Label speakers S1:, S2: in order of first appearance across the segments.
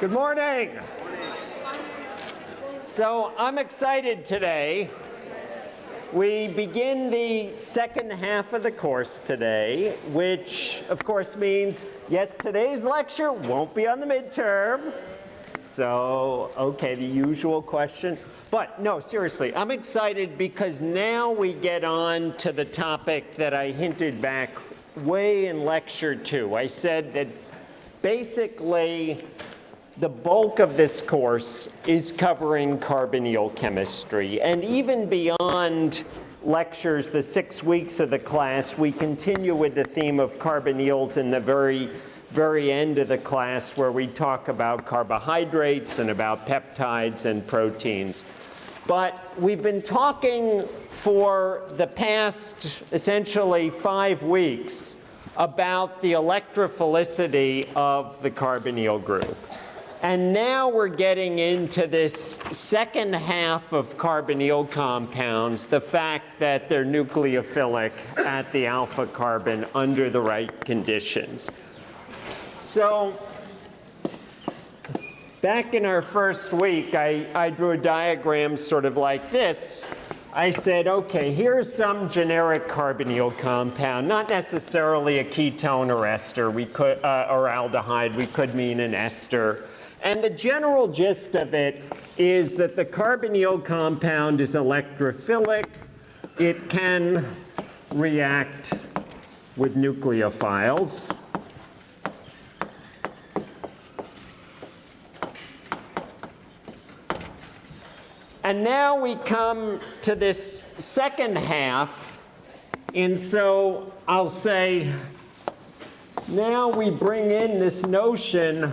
S1: Good morning. So I'm excited today. We begin the second half of the course today, which of course means, yes, today's lecture won't be on the midterm. So, okay, the usual question. But no, seriously, I'm excited because now we get on to the topic that I hinted back way in lecture two. I said that basically the bulk of this course is covering carbonyl chemistry. And even beyond lectures, the six weeks of the class, we continue with the theme of carbonyls in the very, very end of the class where we talk about carbohydrates and about peptides and proteins. But we've been talking for the past essentially five weeks about the electrophilicity of the carbonyl group. And now we're getting into this second half of carbonyl compounds, the fact that they're nucleophilic at the alpha carbon under the right conditions. So back in our first week, I, I drew a diagram sort of like this. I said, okay, here's some generic carbonyl compound, not necessarily a ketone or ester, we could, uh, or aldehyde, we could mean an ester. And the general gist of it is that the carbonyl compound is electrophilic. It can react with nucleophiles. And now we come to this second half. And so I'll say, now we bring in this notion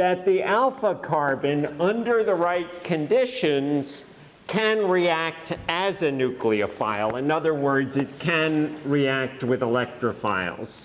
S1: that the alpha carbon, under the right conditions, can react as a nucleophile. In other words, it can react with electrophiles.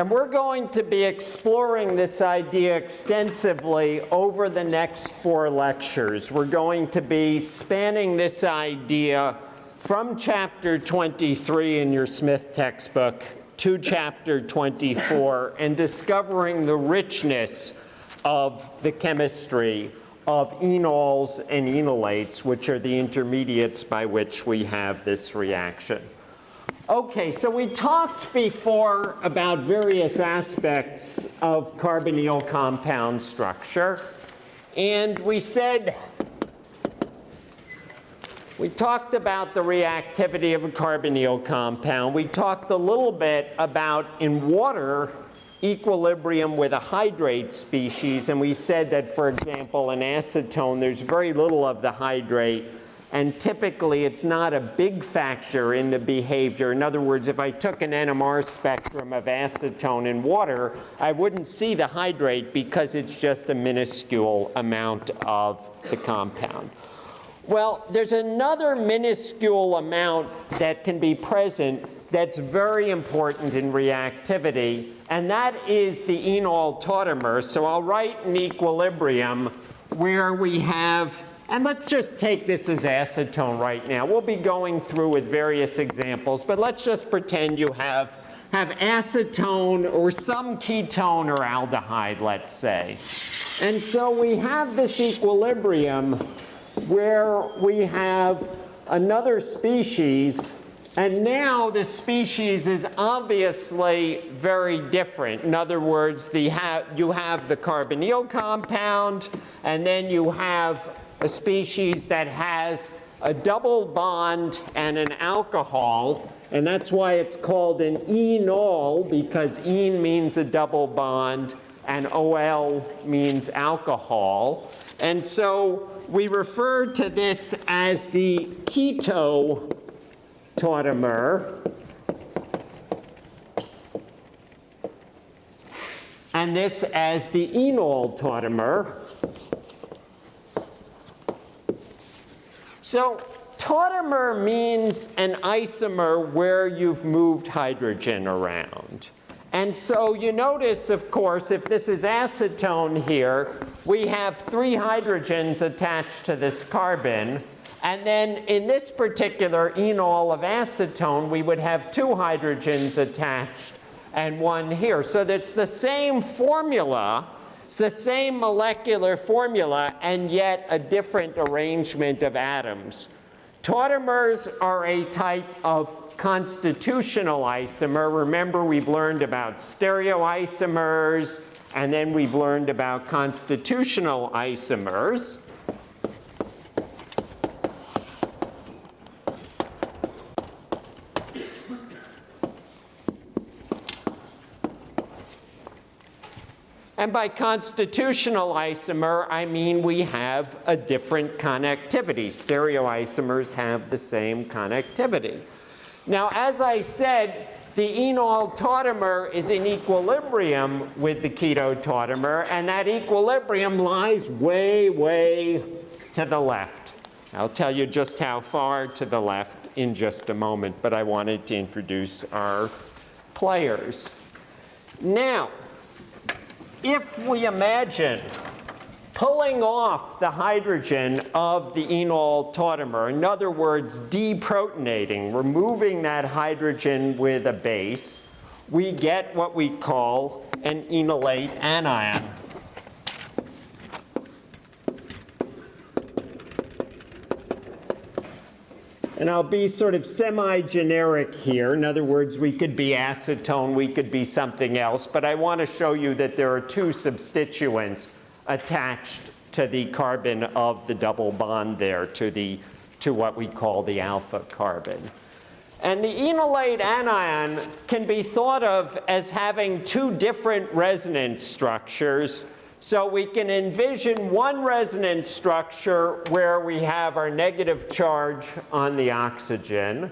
S1: And we're going to be exploring this idea extensively over the next four lectures. We're going to be spanning this idea from chapter 23 in your Smith textbook to chapter 24 and discovering the richness of the chemistry of enols and enolates, which are the intermediates by which we have this reaction. Okay, so we talked before about various aspects of carbonyl compound structure. And we said, we talked about the reactivity of a carbonyl compound. We talked a little bit about, in water, equilibrium with a hydrate species. And we said that, for example, in acetone, there's very little of the hydrate and typically it's not a big factor in the behavior. In other words, if I took an NMR spectrum of acetone in water, I wouldn't see the hydrate because it's just a minuscule amount of the compound. Well, there's another minuscule amount that can be present that's very important in reactivity, and that is the enol tautomer. So I'll write an equilibrium where we have and let's just take this as acetone right now. We'll be going through with various examples, but let's just pretend you have, have acetone or some ketone or aldehyde, let's say. And so we have this equilibrium where we have another species and now the species is obviously very different. In other words, the ha you have the carbonyl compound, and then you have a species that has a double bond and an alcohol, and that's why it's called an enol, because en means a double bond, and ol means alcohol. And so we refer to this as the keto tautomer. And this as the enol tautomer. So tautomer means an isomer where you've moved hydrogen around. And so you notice, of course, if this is acetone here, we have three hydrogens attached to this carbon. And then in this particular enol of acetone, we would have two hydrogens attached and one here. So that's the same formula, it's the same molecular formula, and yet a different arrangement of atoms. Tautomers are a type of constitutional isomer. Remember, we've learned about stereoisomers, and then we've learned about constitutional isomers. And by constitutional isomer, I mean we have a different connectivity. Stereoisomers have the same connectivity. Now, as I said, the enol tautomer is in equilibrium with the keto tautomer, and that equilibrium lies way, way to the left. I'll tell you just how far to the left in just a moment, but I wanted to introduce our players. Now, if we imagine pulling off the hydrogen of the enol tautomer, in other words, deprotonating, removing that hydrogen with a base, we get what we call an enolate anion. And I'll be sort of semi-generic here. In other words, we could be acetone, we could be something else, but I want to show you that there are two substituents attached to the carbon of the double bond there, to, the, to what we call the alpha carbon. And the enolate anion can be thought of as having two different resonance structures so we can envision one resonance structure where we have our negative charge on the oxygen,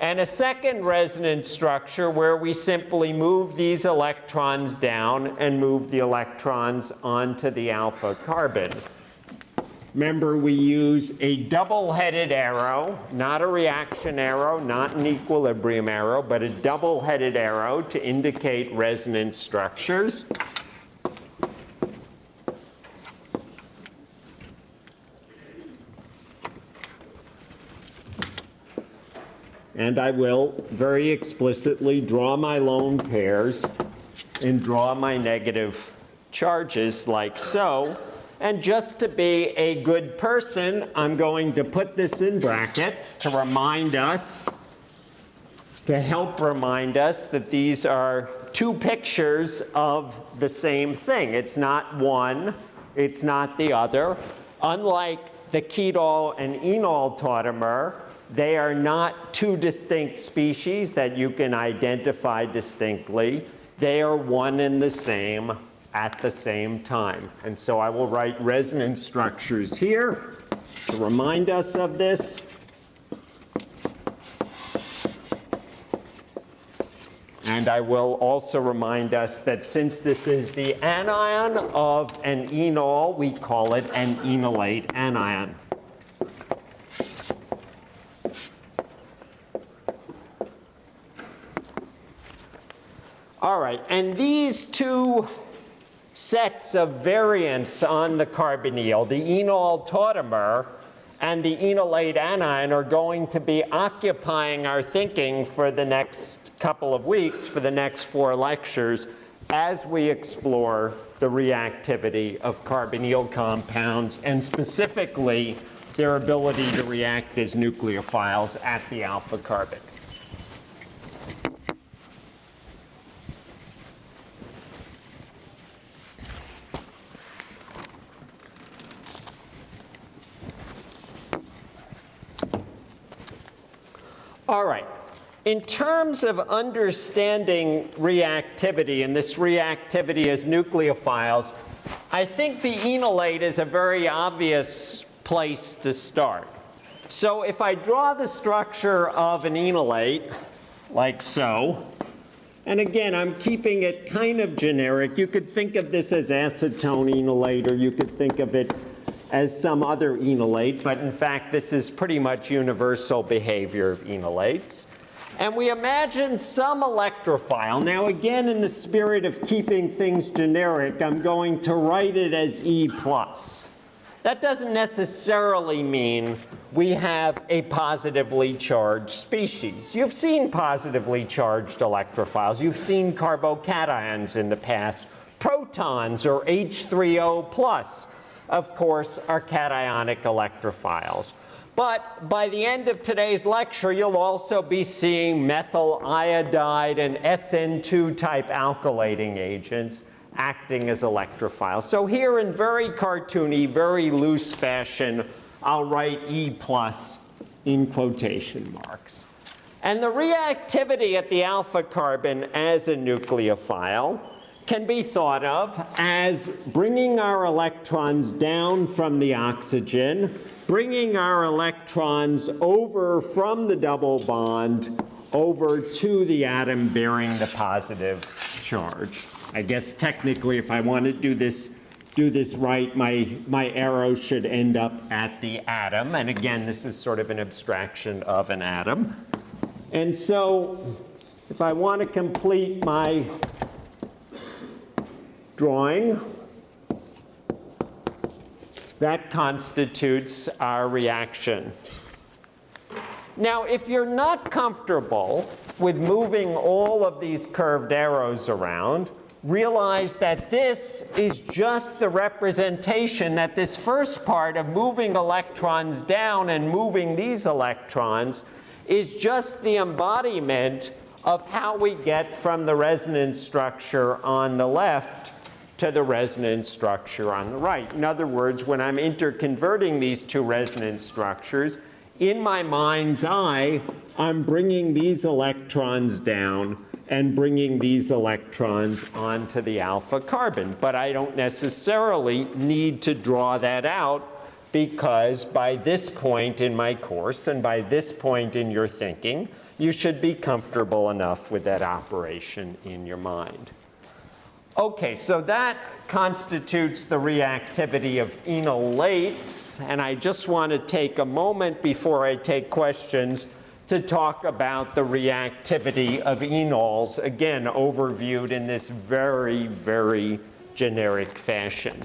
S1: and a second resonance structure where we simply move these electrons down and move the electrons onto the alpha carbon. Remember, we use a double-headed arrow, not a reaction arrow, not an equilibrium arrow, but a double-headed arrow to indicate resonance structures. And I will very explicitly draw my lone pairs and draw my negative charges like so. And just to be a good person, I'm going to put this in brackets to remind us, to help remind us that these are two pictures of the same thing. It's not one, it's not the other. Unlike the keto and enol tautomer, they are not two distinct species that you can identify distinctly. They are one and the same at the same time. And so I will write resonance structures here to remind us of this. And I will also remind us that since this is the anion of an enol, we call it an enolate anion. All right, and these two sets of variants on the carbonyl, the enol tautomer and the enolate anion are going to be occupying our thinking for the next couple of weeks, for the next four lectures, as we explore the reactivity of carbonyl compounds and specifically their ability to react as nucleophiles at the alpha carbon. All right. In terms of understanding reactivity and this reactivity as nucleophiles, I think the enolate is a very obvious place to start. So if I draw the structure of an enolate, like so, and again, I'm keeping it kind of generic. You could think of this as acetone enolate, or you could think of it as some other enolate, but in fact, this is pretty much universal behavior of enolates. And we imagine some electrophile. Now again, in the spirit of keeping things generic, I'm going to write it as E plus. That doesn't necessarily mean we have a positively charged species. You've seen positively charged electrophiles. You've seen carbocations in the past. Protons or H3O plus, of course, are cationic electrophiles. But by the end of today's lecture, you'll also be seeing methyl iodide and SN2 type alkylating agents acting as electrophiles. So here in very cartoony, very loose fashion, I'll write E plus in quotation marks. And the reactivity at the alpha carbon as a nucleophile can be thought of as bringing our electrons down from the oxygen, bringing our electrons over from the double bond over to the atom bearing the positive charge. I guess technically if I want to do this do this right, my, my arrow should end up at the atom. And again, this is sort of an abstraction of an atom. And so if I want to complete my drawing, that constitutes our reaction. Now, if you're not comfortable with moving all of these curved arrows around, realize that this is just the representation that this first part of moving electrons down and moving these electrons is just the embodiment of how we get from the resonance structure on the left to the resonance structure on the right. In other words, when I'm interconverting these two resonance structures, in my mind's eye, I'm bringing these electrons down and bringing these electrons onto the alpha carbon. But I don't necessarily need to draw that out because by this point in my course and by this point in your thinking, you should be comfortable enough with that operation in your mind. Okay, so that constitutes the reactivity of enolates, and I just want to take a moment before I take questions to talk about the reactivity of enols, again, overviewed in this very, very generic fashion.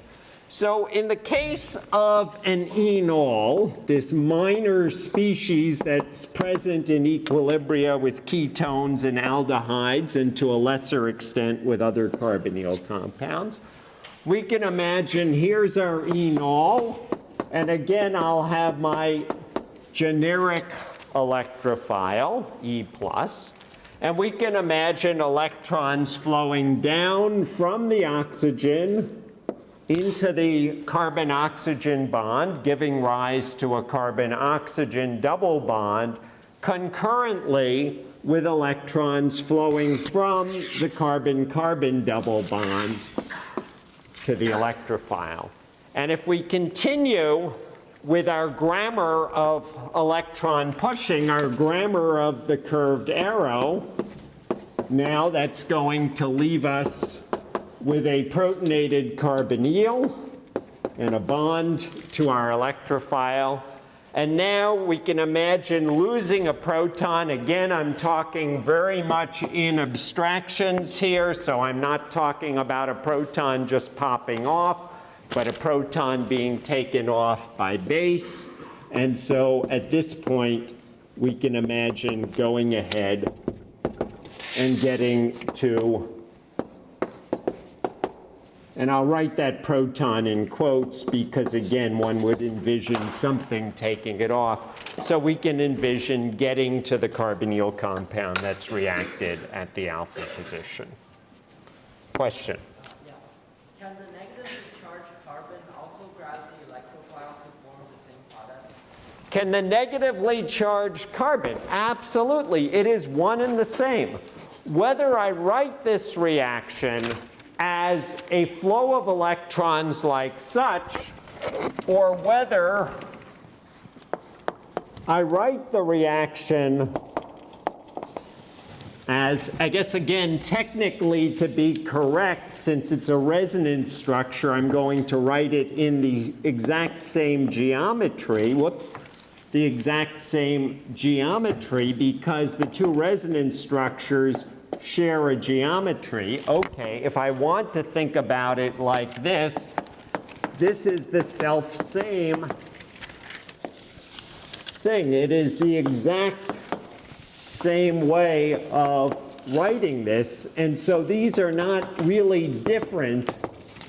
S1: So in the case of an enol, this minor species that's present in equilibria with ketones and aldehydes and to a lesser extent with other carbonyl compounds, we can imagine here's our enol, and again I'll have my generic electrophile, E+, plus, and we can imagine electrons flowing down from the oxygen into the carbon-oxygen bond, giving rise to a carbon-oxygen double bond, concurrently with electrons flowing from the carbon-carbon double bond to the electrophile. And if we continue with our grammar of electron pushing, our grammar of the curved arrow, now that's going to leave us with a protonated carbonyl and a bond to our electrophile. And now we can imagine losing a proton. Again, I'm talking very much in abstractions here, so I'm not talking about a proton just popping off, but a proton being taken off by base. And so at this point, we can imagine going ahead and getting to and I'll write that proton in quotes because, again, one would envision something taking it off. So we can envision getting to the carbonyl compound that's reacted at the alpha position. Question?
S2: Yeah. Can the negatively charged carbon also grab the electrophile to form the same product?
S1: Can the negatively charged carbon? Absolutely. It is one and the same. Whether I write this reaction as a flow of electrons like such, or whether I write the reaction as, I guess again, technically to be correct, since it's a resonance structure, I'm going to write it in the exact same geometry, whoops, the exact same geometry because the two resonance structures share a geometry. Okay, if I want to think about it like this, this is the self-same thing. It is the exact same way of writing this. And so these are not really different.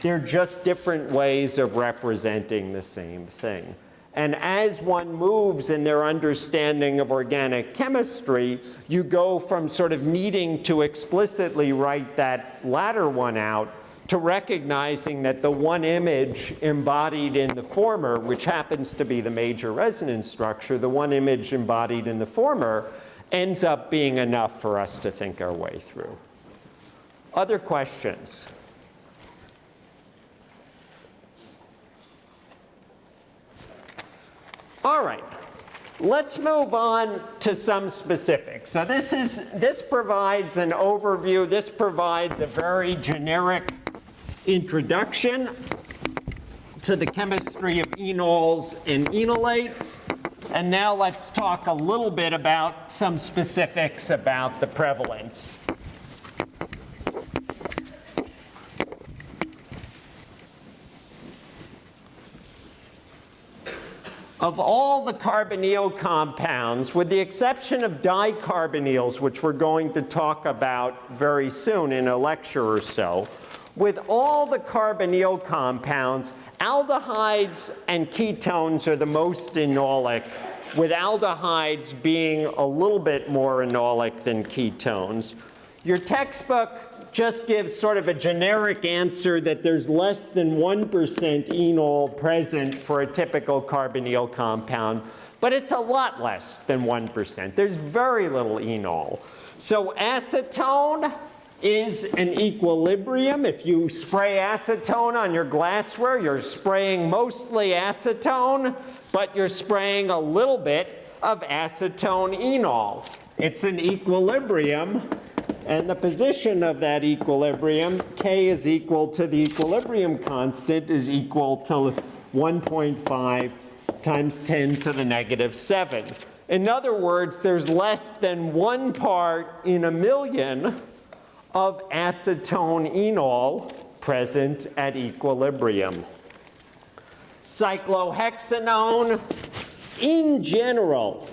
S1: They're just different ways of representing the same thing. And as one moves in their understanding of organic chemistry, you go from sort of needing to explicitly write that latter one out to recognizing that the one image embodied in the former, which happens to be the major resonance structure, the one image embodied in the former ends up being enough for us to think our way through. Other questions? All right, let's move on to some specifics. So this is this provides an overview. This provides a very generic introduction to the chemistry of enols and enolates. And now let's talk a little bit about some specifics about the prevalence. Of all the carbonyl compounds, with the exception of dicarbonyls, which we're going to talk about very soon in a lecture or so, with all the carbonyl compounds, aldehydes and ketones are the most enolic, with aldehydes being a little bit more enolic than ketones. Your textbook just gives sort of a generic answer that there's less than 1% enol present for a typical carbonyl compound, but it's a lot less than 1%. There's very little enol. So acetone, is an equilibrium. If you spray acetone on your glassware, you're spraying mostly acetone, but you're spraying a little bit of acetone enol. It's an equilibrium, and the position of that equilibrium, K is equal to the equilibrium constant, is equal to 1.5 times 10 to the negative 7. In other words, there's less than one part in a million of acetone enol present at equilibrium. Cyclohexanone, in general,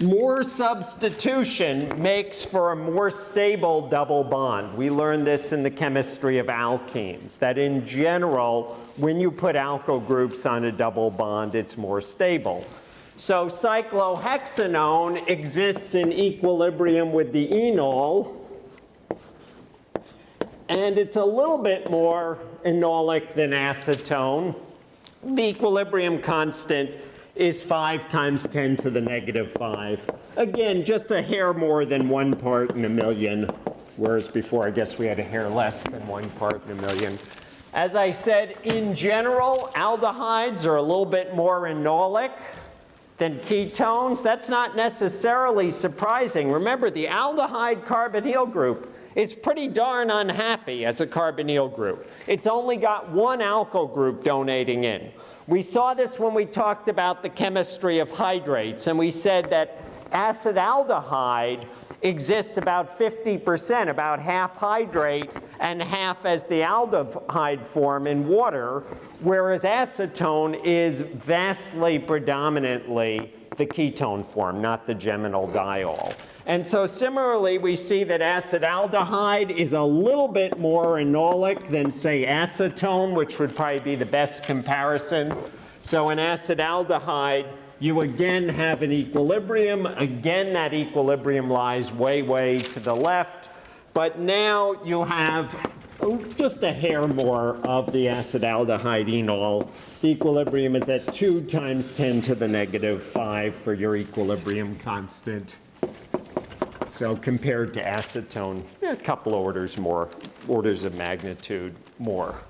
S1: more substitution makes for a more stable double bond. We learned this in the chemistry of alkenes, that in general, when you put alkyl groups on a double bond, it's more stable. So cyclohexanone exists in equilibrium with the enol, and it's a little bit more enolic than acetone. The equilibrium constant is 5 times 10 to the negative 5. Again, just a hair more than one part in a million, whereas before I guess we had a hair less than one part in a million. As I said, in general, aldehydes are a little bit more enolic than ketones. That's not necessarily surprising. Remember, the aldehyde carbonyl group is pretty darn unhappy as a carbonyl group. It's only got one alkyl group donating in. We saw this when we talked about the chemistry of hydrates, and we said that acetaldehyde exists about 50%, about half hydrate and half as the aldehyde form in water, whereas acetone is vastly predominantly the ketone form, not the geminal diol. And so similarly, we see that acetaldehyde is a little bit more enolic than, say, acetone, which would probably be the best comparison. So in acetaldehyde, you again have an equilibrium. Again, that equilibrium lies way, way to the left. But now you have oh, just a hair more of the acetaldehyde enol. The equilibrium is at 2 times 10 to the negative 5 for your equilibrium constant. So compared to acetone, a couple orders more, orders of magnitude more.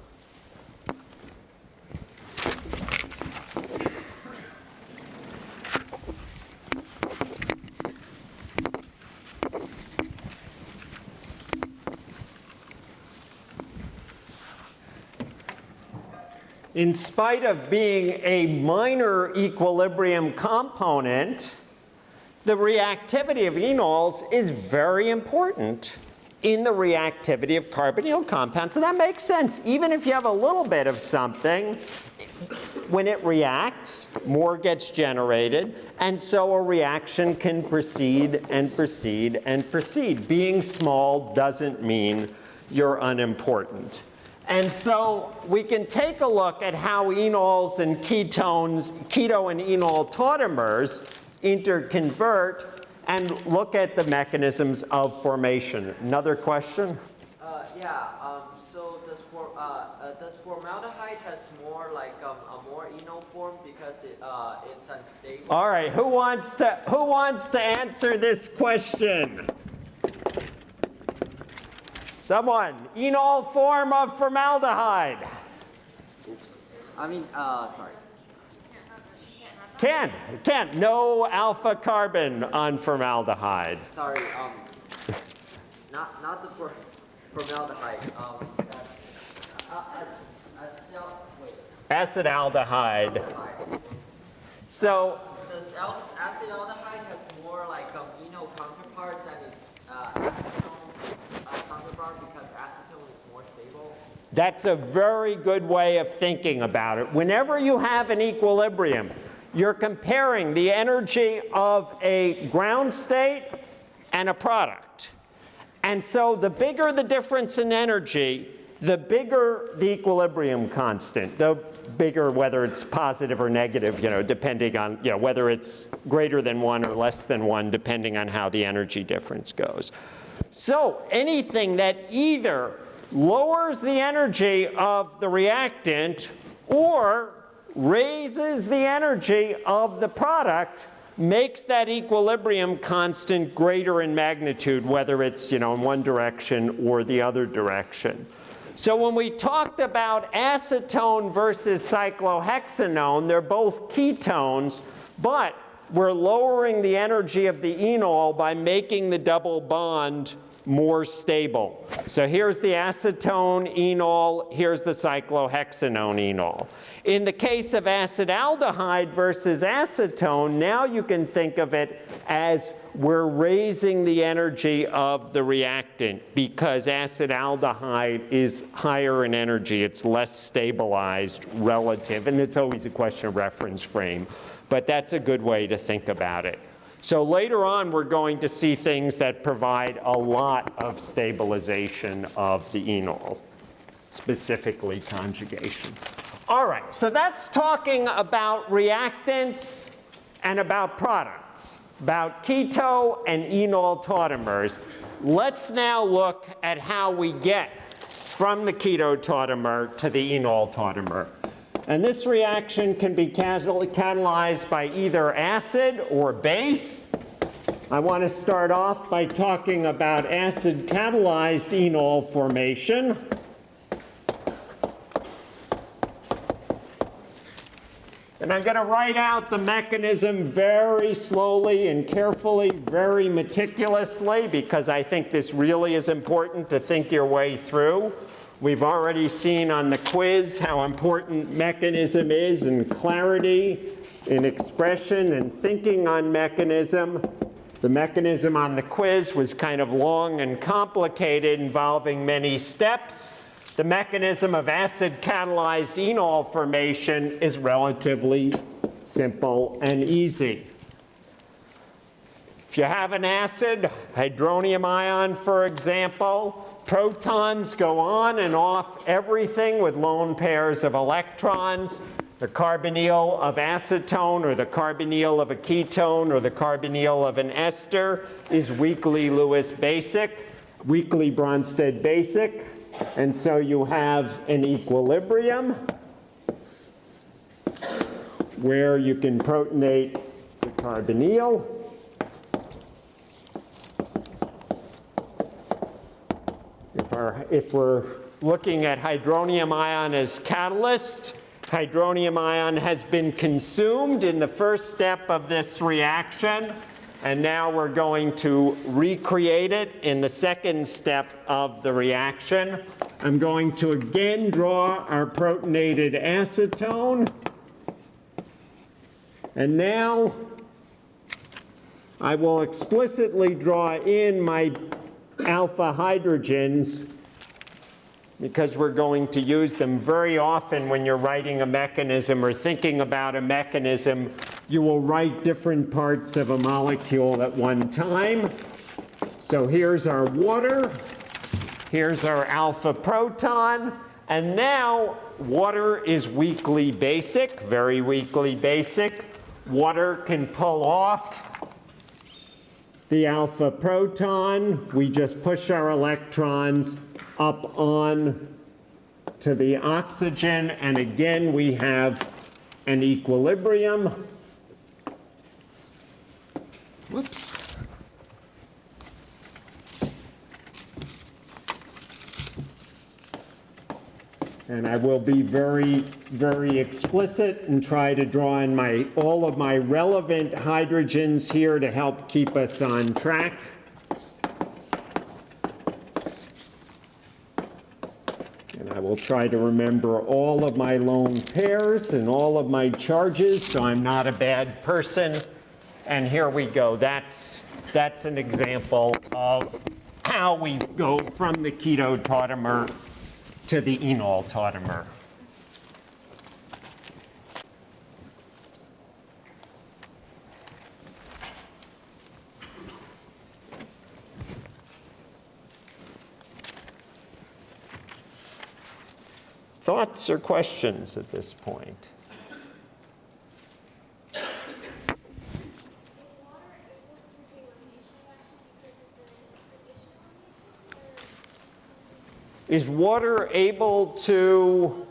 S1: in spite of being a minor equilibrium component, the reactivity of enols is very important in the reactivity of carbonyl compounds. So that makes sense. Even if you have a little bit of something, when it reacts, more gets generated, and so a reaction can proceed and proceed and proceed. Being small doesn't mean you're unimportant. And so we can take a look at how enols and ketones, keto and enol tautomers interconvert and look at the mechanisms of formation. Another question?
S2: Uh, yeah, um, so does, for, uh, uh, does formaldehyde has more like um, a more enol form because it, uh, it's unstable?
S1: All right, who wants to who wants to answer this question? Someone, enol form of formaldehyde.
S2: I mean, uh, sorry.
S1: Ken, Ken, no alpha carbon on formaldehyde.
S2: Sorry, um, not, not the for, formaldehyde, um, uh, uh, uh,
S1: Acetaldehyde. So,
S2: Does acetaldehyde has more like um, enol counterparts and its uh, acetone uh, counterpart because acetone is more stable?
S1: that's a very good way of thinking about it. Whenever you have an equilibrium, you're comparing the energy of a ground state and a product. And so the bigger the difference in energy, the bigger the equilibrium constant, the bigger whether it's positive or negative, you know, depending on, you know, whether it's greater than one or less than one, depending on how the energy difference goes. So anything that either lowers the energy of the reactant or raises the energy of the product makes that equilibrium constant greater in magnitude, whether it's you know, in one direction or the other direction. So when we talked about acetone versus cyclohexanone, they're both ketones, but we're lowering the energy of the enol by making the double bond more stable. So here's the acetone enol, here's the cyclohexanone enol. In the case of acetaldehyde versus acetone, now you can think of it as we're raising the energy of the reactant because acetaldehyde is higher in energy. It's less stabilized relative, and it's always a question of reference frame. But that's a good way to think about it. So later on, we're going to see things that provide a lot of stabilization of the enol, specifically conjugation. All right, so that's talking about reactants and about products, about keto and enol tautomers. Let's now look at how we get from the keto tautomer to the enol tautomer. And this reaction can be catalyzed by either acid or base. I want to start off by talking about acid catalyzed enol formation. And I'm going to write out the mechanism very slowly and carefully, very meticulously, because I think this really is important to think your way through. We've already seen on the quiz how important mechanism is and clarity in expression and thinking on mechanism. The mechanism on the quiz was kind of long and complicated, involving many steps. The mechanism of acid catalyzed enol formation is relatively simple and easy. If you have an acid, hydronium ion for example, protons go on and off everything with lone pairs of electrons. The carbonyl of acetone or the carbonyl of a ketone or the carbonyl of an ester is weakly Lewis basic, weakly Bronsted basic. And so you have an equilibrium where you can protonate the carbonyl. If, our, if we're looking at hydronium ion as catalyst, hydronium ion has been consumed in the first step of this reaction. And now we're going to recreate it in the second step of the reaction. I'm going to again draw our protonated acetone. And now I will explicitly draw in my alpha hydrogens because we're going to use them very often when you're writing a mechanism or thinking about a mechanism. You will write different parts of a molecule at one time. So here's our water. Here's our alpha proton. And now water is weakly basic, very weakly basic. Water can pull off the alpha proton. We just push our electrons up on to the oxygen. And again, we have an equilibrium. Whoops. And I will be very, very explicit and try to draw in my, all of my relevant hydrogens here to help keep us on track. And I will try to remember all of my lone pairs and all of my charges so I'm not a bad person. And here we go. That's, that's an example of how we go from the keto tautomer to the enol tautomer. Thoughts or questions at this point? Is water able to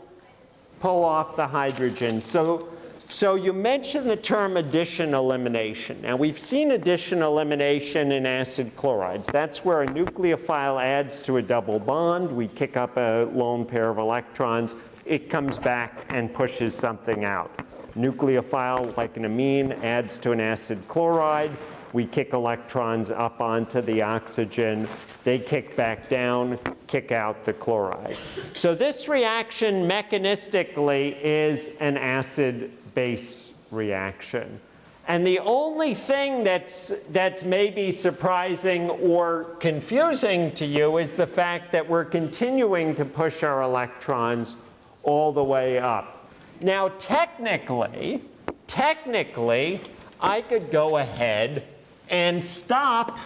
S1: pull off the hydrogen? So, so you mentioned the term addition elimination. Now we've seen addition elimination in acid chlorides. That's where a nucleophile adds to a double bond. We kick up a lone pair of electrons. It comes back and pushes something out. Nucleophile, like an amine, adds to an acid chloride. We kick electrons up onto the oxygen. They kick back down, kick out the chloride. So this reaction mechanistically is an acid-base reaction. And the only thing that's, that's maybe surprising or confusing to you is the fact that we're continuing to push our electrons all the way up. Now technically, technically, I could go ahead and stop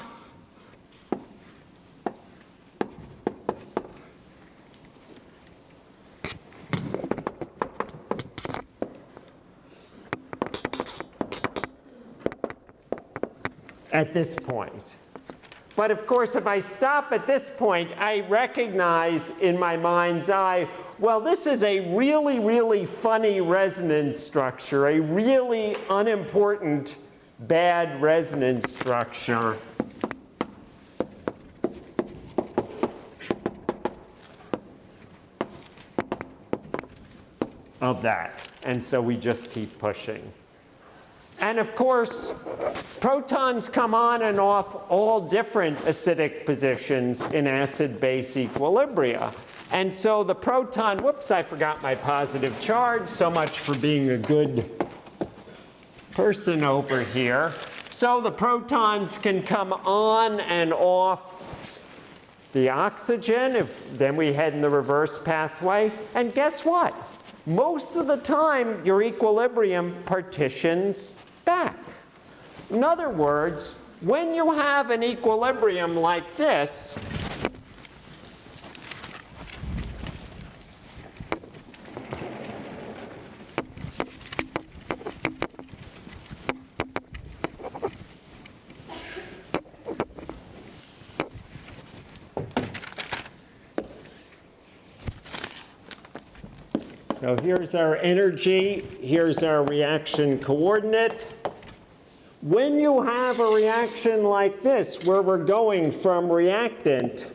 S1: at this point. But of course, if I stop at this point, I recognize in my mind's eye, well, this is a really, really funny resonance structure, a really unimportant bad resonance structure of that. And so we just keep pushing. And of course, protons come on and off all different acidic positions in acid-base equilibria. And so the proton, whoops, I forgot my positive charge. So much for being a good person over here. So the protons can come on and off the oxygen, if then we head in the reverse pathway. And guess what? Most of the time, your equilibrium partitions back. In other words, when you have an equilibrium like this, So here's our energy, here's our reaction coordinate. When you have a reaction like this, where we're going from reactant,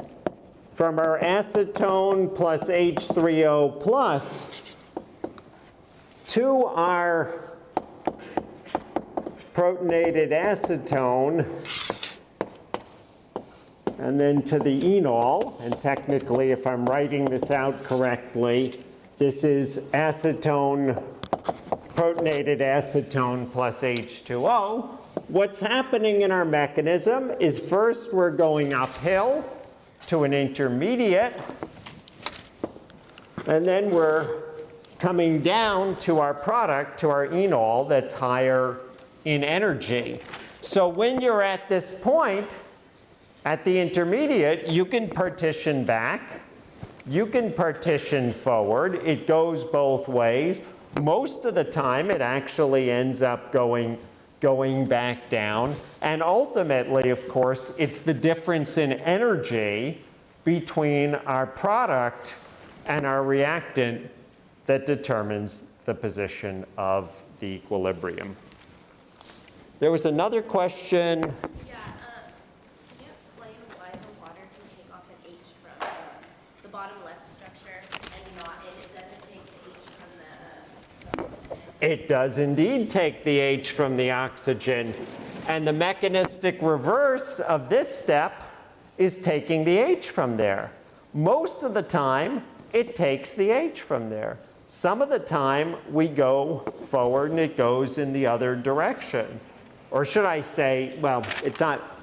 S1: from our acetone plus H3O plus to our protonated acetone, and then to the enol. And technically, if I'm writing this out correctly, this is acetone, protonated acetone plus H2O. What's happening in our mechanism is first we're going uphill to an intermediate, and then we're coming down to our product, to our enol that's higher in energy. So when you're at this point, at the intermediate, you can partition back, you can partition forward. It goes both ways. Most of the time, it actually ends up going, going back down. And ultimately, of course, it's the difference in energy between our product and our reactant that determines the position of the equilibrium. There was another question.
S3: Yeah, um, can you explain why the water can take off an H from uh, the bottom left structure and not, and it doesn't take the H from the,
S1: It does indeed take the H from the oxygen. And the mechanistic reverse of this step is taking the H from there. Most of the time, it takes the H from there. Some of the time, we go forward and it goes in the other direction. Or should I say, well, it's not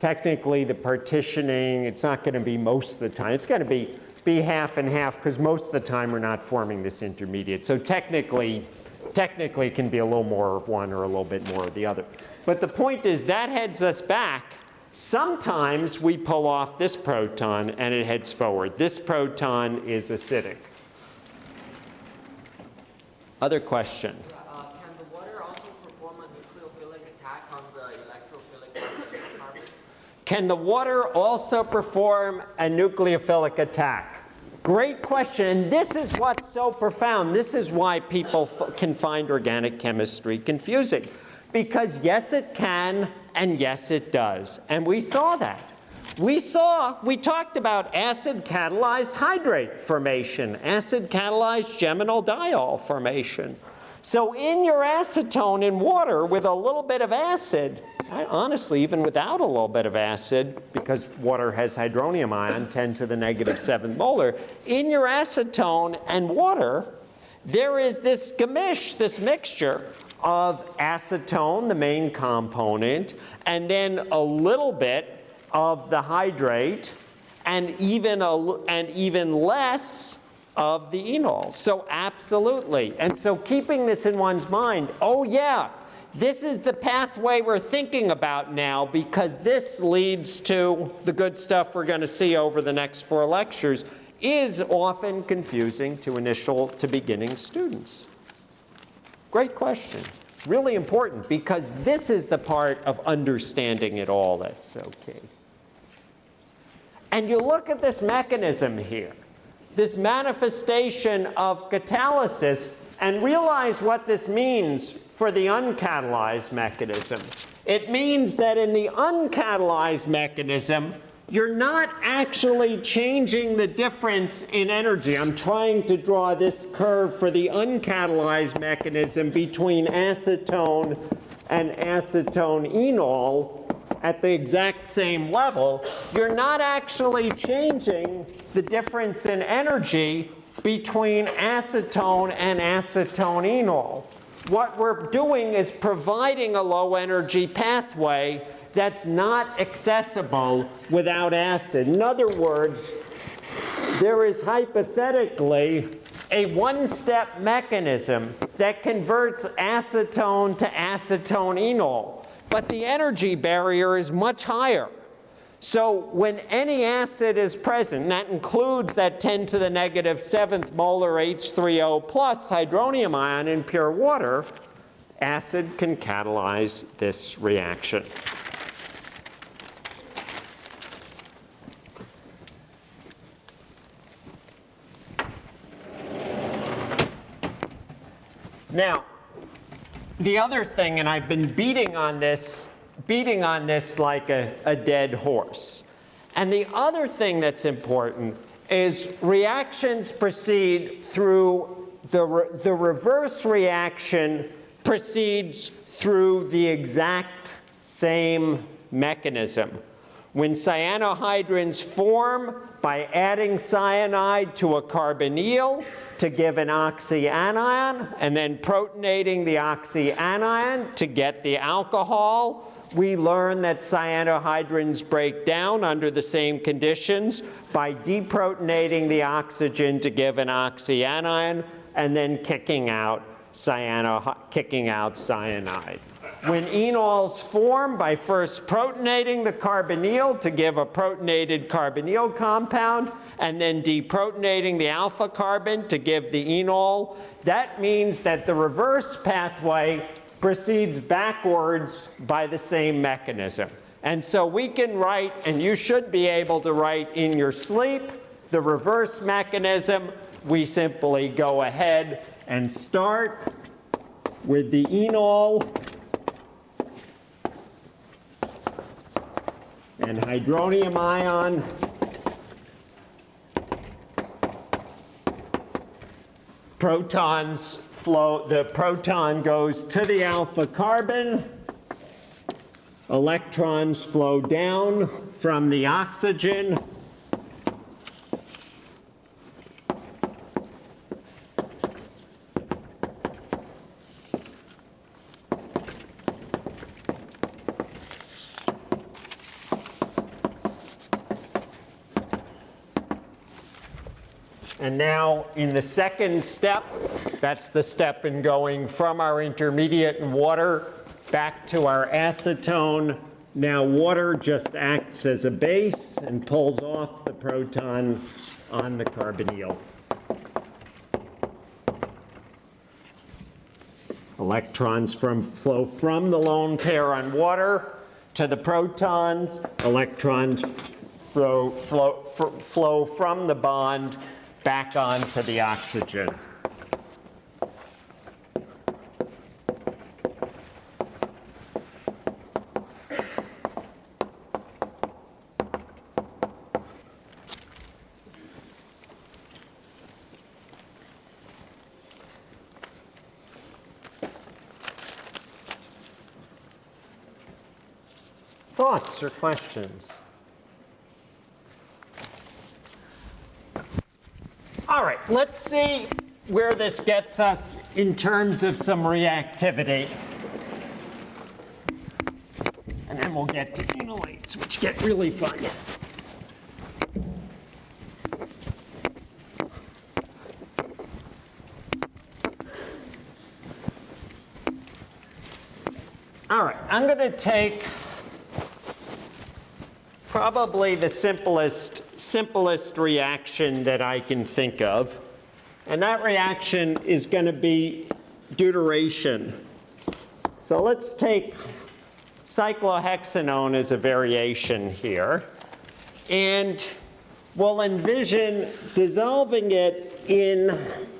S1: technically the partitioning, it's not going to be most of the time. It's going to be, be half and half because most of the time we're not forming this intermediate. So technically, technically it can be a little more of one or a little bit more of the other. But the point is that heads us back. Sometimes we pull off this proton and it heads forward. This proton is acidic. Other question?
S2: Uh, can the water also perform a nucleophilic attack on the electrophilic carbon- carbon?
S1: Can the water also perform a nucleophilic attack? Great question, and this is what's so profound. This is why people can find organic chemistry confusing. Because yes, it can, and yes, it does. And we saw that. We saw, we talked about acid catalyzed hydrate formation, acid catalyzed geminal diol formation. So in your acetone in water with a little bit of acid, I- honestly, even without a little bit of acid, because water has hydronium ion, 10 to the negative 7 molar, in your acetone and water, there is this gamish, this mixture of acetone, the main component, and then a little bit of the hydrate, and even, a, and even less of the enol. So absolutely. And so keeping this in one's mind, oh yeah, this is the pathway we're thinking about now because this leads to the good stuff we're going to see over the next four lectures is often confusing to initial to beginning students. Great question. Really important because this is the part of understanding it all that's so key. And you look at this mechanism here, this manifestation of catalysis, and realize what this means for the uncatalyzed mechanism. It means that in the uncatalyzed mechanism, you're not actually changing the difference in energy. I'm trying to draw this curve for the uncatalyzed mechanism between acetone and acetone enol at the exact same level, you're not actually changing the difference in energy between acetone and acetone enol. What we're doing is providing a low energy pathway that's not accessible without acid. In other words, there is hypothetically a one-step mechanism that converts acetone to acetone enol, but the energy barrier is much higher. So when any acid is present, and that includes that 10 to the negative seventh molar H3O plus hydronium ion in pure water, acid can catalyze this reaction. Now, the other thing, and I've been beating on this, beating on this like a, a dead horse. And the other thing that's important is reactions proceed through the, re- the reverse reaction proceeds through the exact same mechanism. When cyanohydrins form by adding cyanide to a carbonyl to give an oxyanion, and then protonating the oxyanion to get the alcohol, we learn that cyanohydrins break down under the same conditions by deprotonating the oxygen to give an oxyanion and then kicking out, kicking out cyanide. When enols form by first protonating the carbonyl to give a protonated carbonyl compound and then deprotonating the alpha carbon to give the enol, that means that the reverse pathway proceeds backwards by the same mechanism. And so we can write, and you should be able to write in your sleep, the reverse mechanism. We simply go ahead and start with the enol and hydronium ion protons flow, the proton goes to the alpha carbon, electrons flow down from the oxygen, And now in the second step, that's the step in going from our intermediate in water back to our acetone. Now water just acts as a base and pulls off the proton on the carbonyl. Electrons from, flow from the lone pair on water to the protons. Electrons flow, flow, flow from the bond back onto the oxygen. Thoughts or questions? All right, let's see where this gets us in terms of some reactivity. And then we'll get to enolates, which get really fun. All right, I'm going to take probably the simplest, simplest reaction that I can think of. And that reaction is going to be deuteration. So let's take cyclohexanone as a variation here. And we'll envision dissolving it in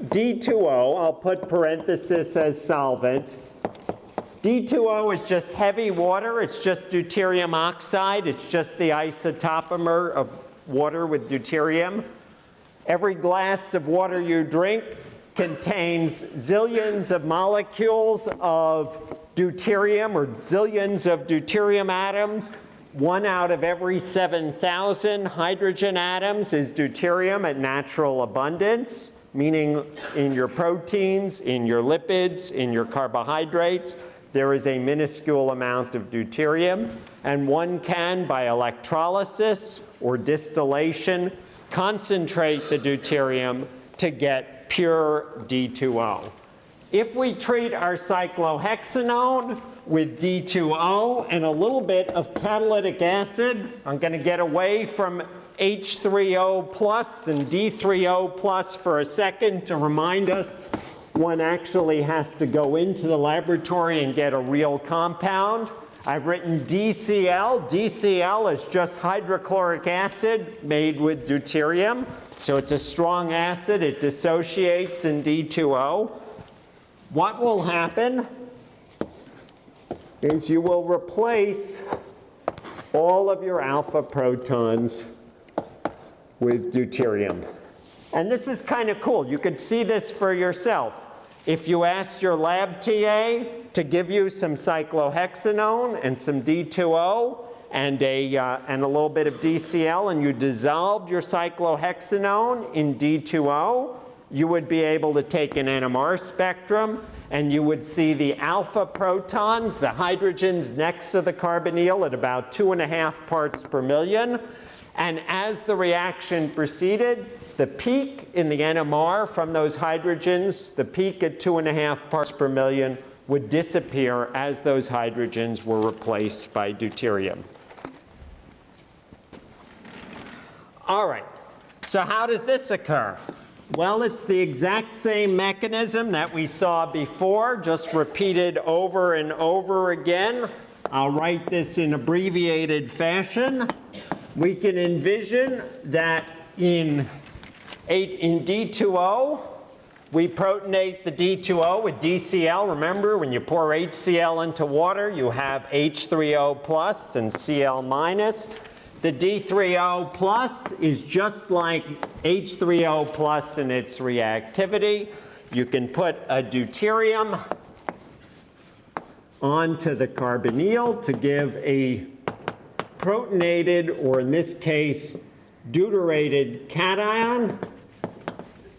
S1: D2O. I'll put parenthesis as solvent. D2O is just heavy water. It's just deuterium oxide. It's just the isotopomer of water with deuterium. Every glass of water you drink contains zillions of molecules of deuterium or zillions of deuterium atoms. One out of every 7,000 hydrogen atoms is deuterium at natural abundance, meaning in your proteins, in your lipids, in your carbohydrates there is a minuscule amount of deuterium, and one can, by electrolysis or distillation, concentrate the deuterium to get pure D2O. If we treat our cyclohexanone with D2O and a little bit of catalytic acid, I'm going to get away from H3O plus and D3O plus for a second to remind us one actually has to go into the laboratory and get a real compound. I've written DCl. DCl is just hydrochloric acid made with deuterium. So it's a strong acid. It dissociates in D2O. What will happen is you will replace all of your alpha protons with deuterium. And this is kind of cool. You could see this for yourself. If you asked your lab TA to give you some cyclohexanone and some D2O, and a, uh, and a little bit of DCl, and you dissolved your cyclohexanone in D2O, you would be able to take an NMR spectrum and you would see the alpha protons, the hydrogens next to the carbonyl at about two and a half parts per million. And as the reaction proceeded, the peak in the NMR from those hydrogens, the peak at two and a half parts per million, would disappear as those hydrogens were replaced by deuterium. All right, so how does this occur? Well, it's the exact same mechanism that we saw before, just repeated over and over again. I'll write this in abbreviated fashion. We can envision that in, eight, in D2O, we protonate the D2O with DCl. Remember, when you pour HCl into water, you have H3O plus and Cl minus. The D3O plus is just like H3O plus in its reactivity. You can put a deuterium onto the carbonyl to give a protonated, or in this case, deuterated cation.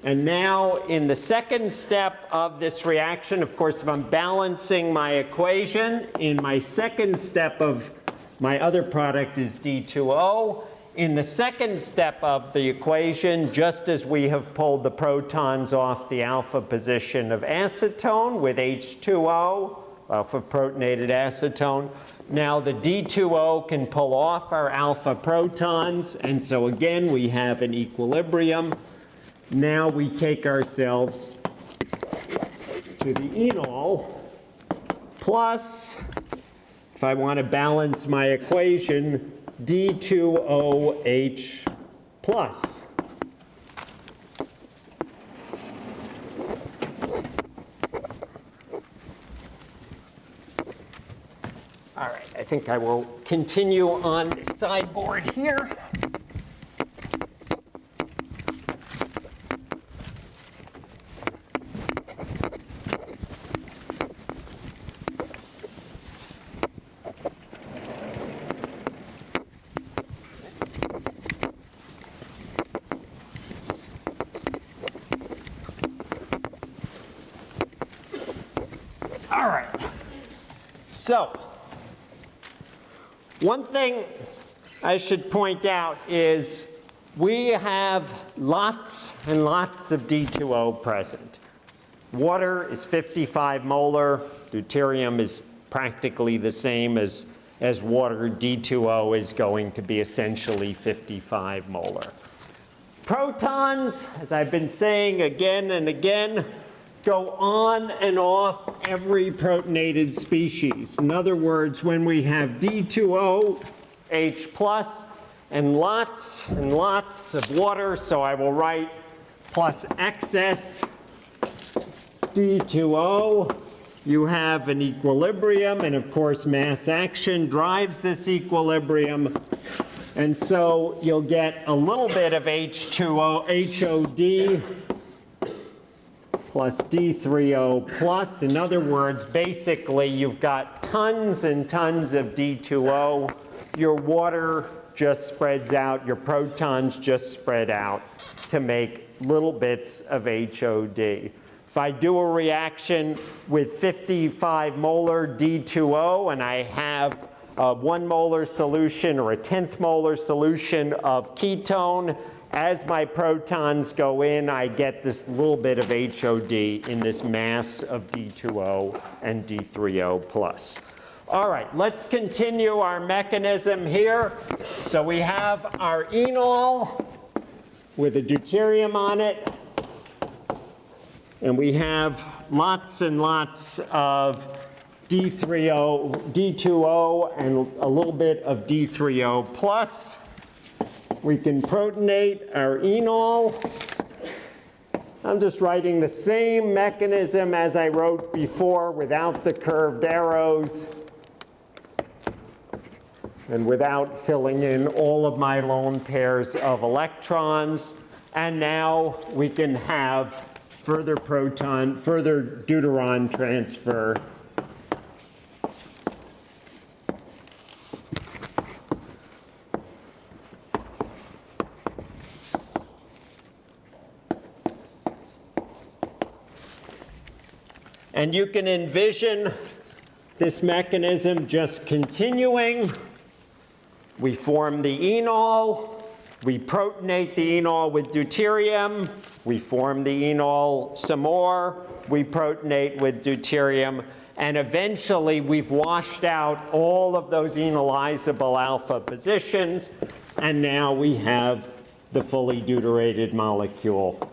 S1: And now in the second step of this reaction, of course, if I'm balancing my equation, in my second step of my other product is D2O. In the second step of the equation, just as we have pulled the protons off the alpha position of acetone with H2O, alpha protonated acetone, now the D2O can pull off our alpha protons, and so again we have an equilibrium. Now we take ourselves to the enol plus if I want to balance my equation, D2OH plus. All right, I think I will continue on the sideboard here. All right. So, one thing I should point out is we have lots and lots of D2O present. Water is 55 molar. Deuterium is practically the same as, as water. D2O is going to be essentially 55 molar. Protons, as I've been saying again and again, go on and off every protonated species. In other words, when we have D2O, H plus, and lots and lots of water, so I will write plus excess D2O, you have an equilibrium, and of course mass action drives this equilibrium. And so you'll get a little bit of H2O, HOD plus D3O plus. In other words, basically you've got tons and tons of D2O. Your water just spreads out, your protons just spread out to make little bits of HOD. If I do a reaction with 55 molar D2O and I have a one molar solution or a tenth molar solution of ketone, as my protons go in, I get this little bit of HOD in this mass of D2O and D3O plus. All right, let's continue our mechanism here. So we have our enol with a deuterium on it. And we have lots and lots of D3O, D2O, and a little bit of D3O plus. We can protonate our enol. I'm just writing the same mechanism as I wrote before without the curved arrows and without filling in all of my lone pairs of electrons. And now we can have further proton, further deuteron transfer And you can envision this mechanism just continuing. We form the enol, we protonate the enol with deuterium, we form the enol some more, we protonate with deuterium, and eventually we've washed out all of those enolizable alpha positions, and now we have the fully deuterated molecule.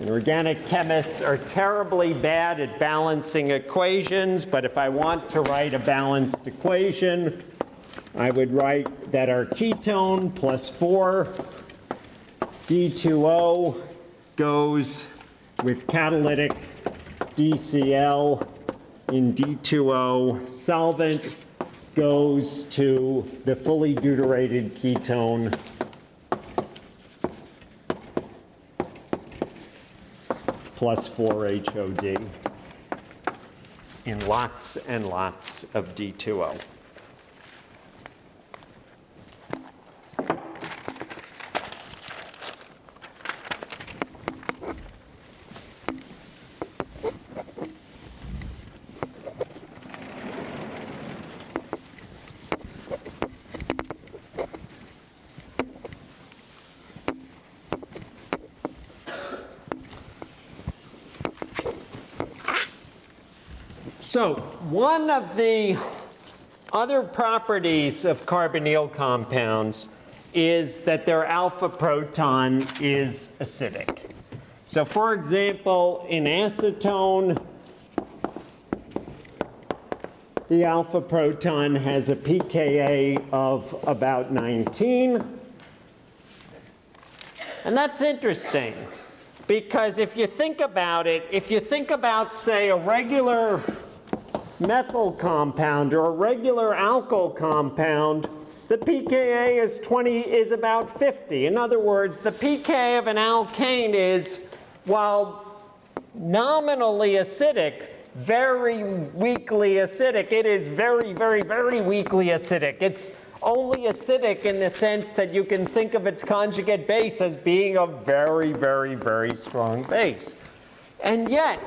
S1: And organic chemists are terribly bad at balancing equations, but if I want to write a balanced equation, I would write that our ketone plus 4 D2O goes with catalytic DCl in D2O solvent goes to the fully deuterated ketone plus 4-HOD in lots and lots of D2O. So one of the other properties of carbonyl compounds is that their alpha proton is acidic. So for example, in acetone, the alpha proton has a pKa of about 19. And that's interesting because if you think about it, if you think about, say, a regular methyl compound or a regular alkyl compound, the pKa is 20 is about 50. In other words, the pK of an alkane is, while nominally acidic, very weakly acidic. It is very, very, very weakly acidic. It's only acidic in the sense that you can think of its conjugate base as being a very, very, very strong base. And yet,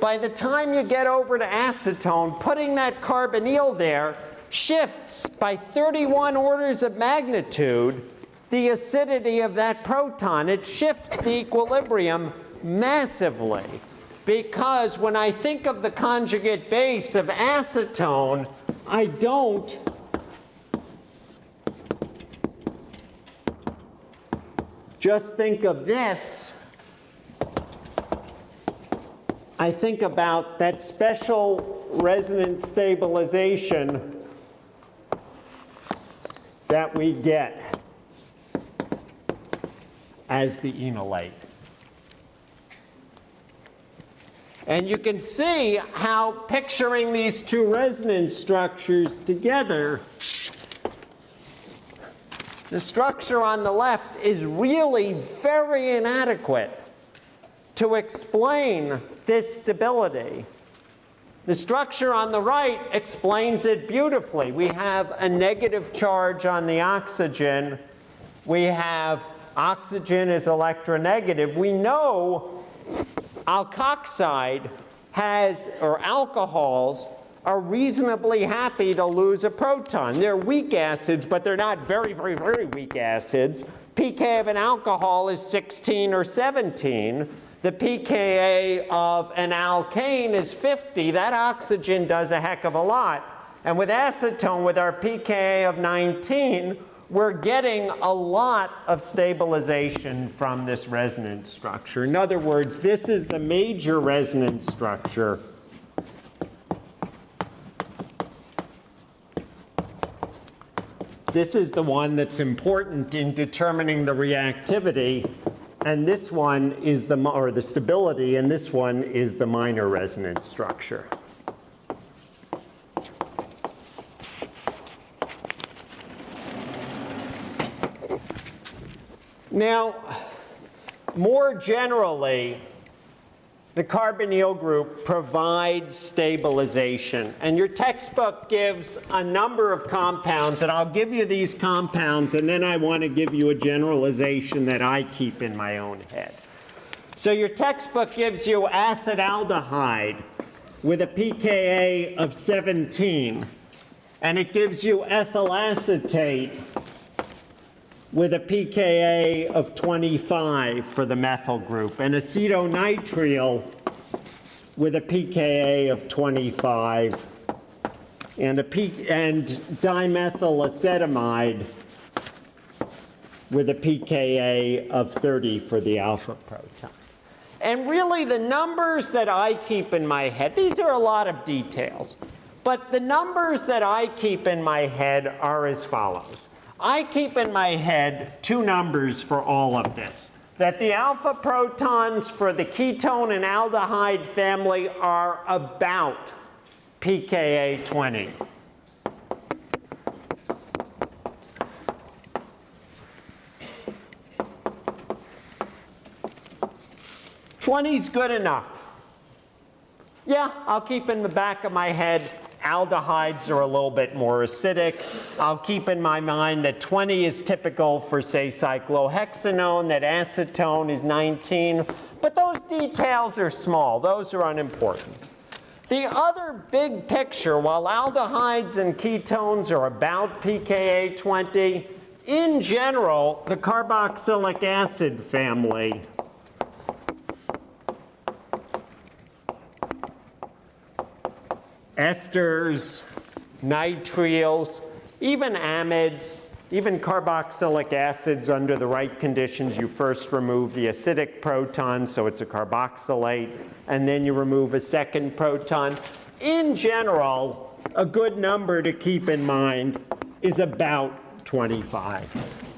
S1: by the time you get over to acetone, putting that carbonyl there shifts by 31 orders of magnitude the acidity of that proton. It shifts the equilibrium massively because when I think of the conjugate base of acetone, I don't just think of this I think about that special resonance stabilization that we get as the enolate. And you can see how picturing these two resonance structures together, the structure on the left is really very inadequate to explain this stability. The structure on the right explains it beautifully. We have a negative charge on the oxygen. We have oxygen is electronegative. We know alkoxide has, or alcohols, are reasonably happy to lose a proton. They're weak acids, but they're not very, very, very weak acids. pK of an alcohol is 16 or 17 the pKa of an alkane is 50, that oxygen does a heck of a lot. And with acetone, with our pKa of 19, we're getting a lot of stabilization from this resonance structure. In other words, this is the major resonance structure This is the one that's important in determining the reactivity and this one is the, or the stability, and this one is the minor resonance structure. Now, more generally, the carbonyl group provides stabilization. And your textbook gives a number of compounds, and I'll give you these compounds, and then I want to give you a generalization that I keep in my own head. So your textbook gives you acetaldehyde with a pKa of 17, and it gives you ethyl acetate with a pKa of 25 for the methyl group, and acetonitrile with a pKa of 25, and a P, and dimethyl acetamide with a pKa of 30 for the alpha proton. And really the numbers that I keep in my head, these are a lot of details, but the numbers that I keep in my head are as follows. I keep in my head two numbers for all of this. That the alpha protons for the ketone and aldehyde family are about pKa 20. 20's good enough. Yeah, I'll keep in the back of my head aldehydes are a little bit more acidic. I'll keep in my mind that 20 is typical for, say, cyclohexanone, that acetone is 19. But those details are small. Those are unimportant. The other big picture, while aldehydes and ketones are about pKa 20, in general, the carboxylic acid family esters, nitriles, even amides, even carboxylic acids under the right conditions. You first remove the acidic proton, so it's a carboxylate, and then you remove a second proton. In general, a good number to keep in mind is about 25.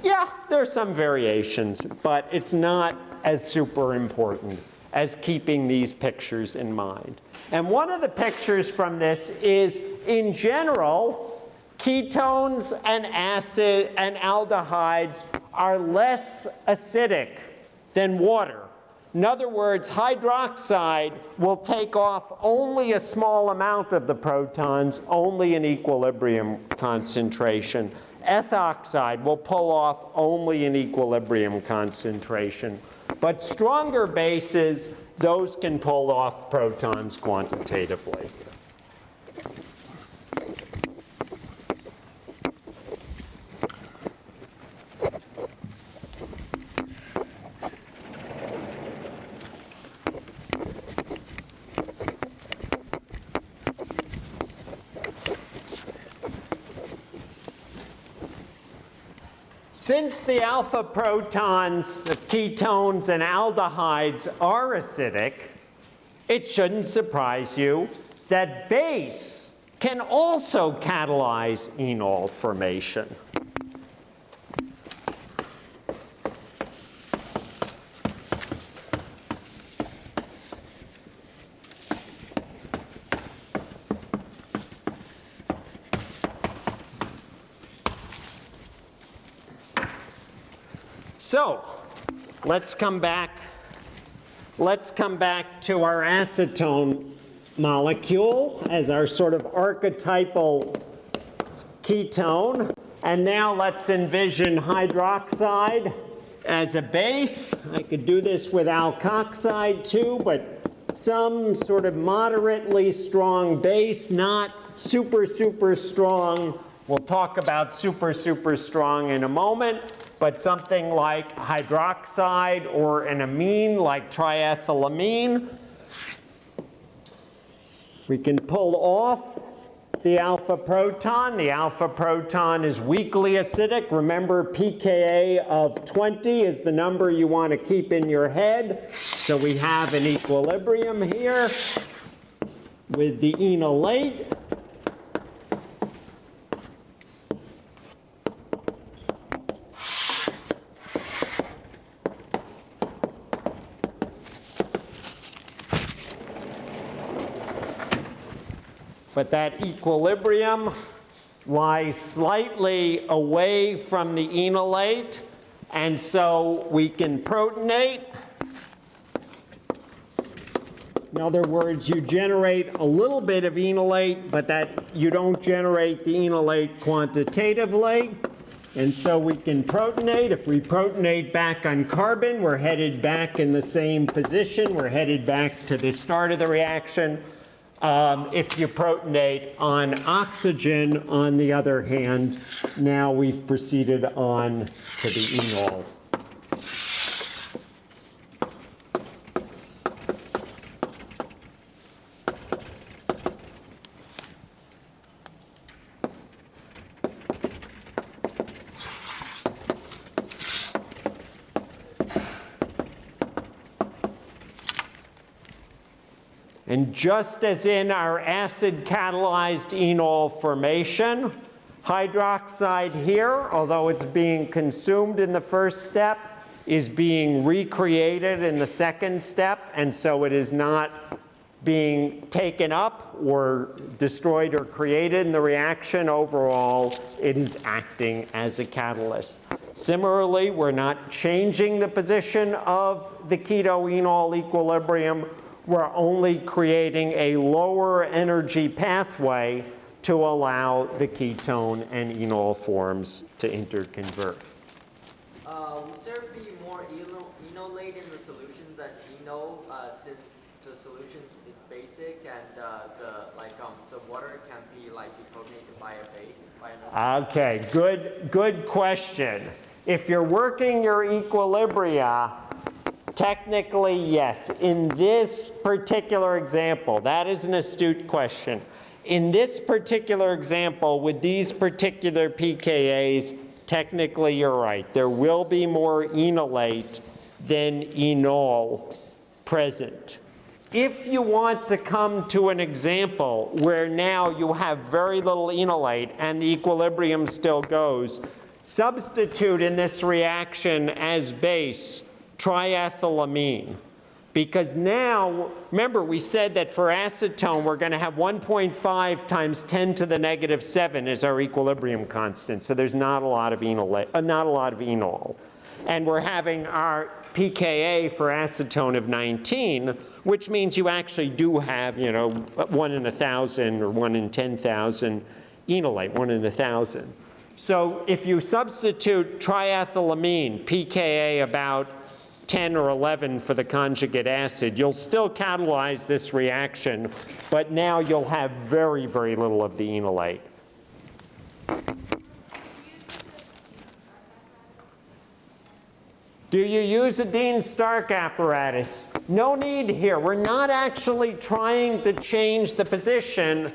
S1: Yeah, there are some variations, but it's not as super important as keeping these pictures in mind. And one of the pictures from this is, in general, ketones and acid and aldehydes are less acidic than water. In other words, hydroxide will take off only a small amount of the protons, only an equilibrium concentration. Ethoxide will pull off only an equilibrium concentration. But stronger bases those can pull off protons quantitatively. Since the alpha protons of ketones and aldehydes are acidic, it shouldn't surprise you that base can also catalyze enol formation. So let's come back. Let's come back to our acetone molecule as our sort of archetypal ketone. And now let's envision hydroxide as a base. I could do this with alkoxide too, but some sort of moderately strong base, not super, super strong. We'll talk about super, super strong in a moment but something like hydroxide or an amine like triethylamine. We can pull off the alpha proton. The alpha proton is weakly acidic. Remember pKa of 20 is the number you want to keep in your head. So we have an equilibrium here with the enolate. But that equilibrium lies slightly away from the enolate, and so we can protonate. In other words, you generate a little bit of enolate, but that you don't generate the enolate quantitatively. And so we can protonate. If we protonate back on carbon, we're headed back in the same position. We're headed back to the start of the reaction. Um, if you protonate on oxygen, on the other hand, now we've proceeded on to the enol. And just as in our acid catalyzed enol formation, hydroxide here, although it's being consumed in the first step, is being recreated in the second step, and so it is not being taken up or destroyed or created in the reaction. Overall, it is acting as a catalyst. Similarly, we're not changing the position of the keto-enol equilibrium we're only creating a lower energy pathway to allow the ketone and enol forms to interconvert.
S2: Uh, would there be more enolate in the solutions than eno, uh, since the solution is basic and, uh, the, like, um, the water can be like deprotonated by a base, by?
S1: Okay, good, good question. If you're working your equilibria, technically, yes. In this particular example, that is an astute question. In this particular example, with these particular pKa's, technically you're right. There will be more enolate than enol present. If you want to come to an example where now you have very little enolate and the equilibrium still goes, substitute in this reaction as base triethylamine. Because now, remember we said that for acetone we're going to have 1.5 times 10 to the negative 7 is our equilibrium constant. So there's not a lot of enol, uh, not a lot of enol. And we're having our pKa for acetone of 19, which means you actually do have, you know, 1 in a 1,000 or 1 in 10,000 enolate, 1 in a 1,000. So if you substitute triethylamine, pKa about 10 or 11 for the conjugate acid, you'll still catalyze this reaction, but now you'll have very, very little of the enolate. Do you use a Dean Stark apparatus? No need here. We're not actually trying to change the position.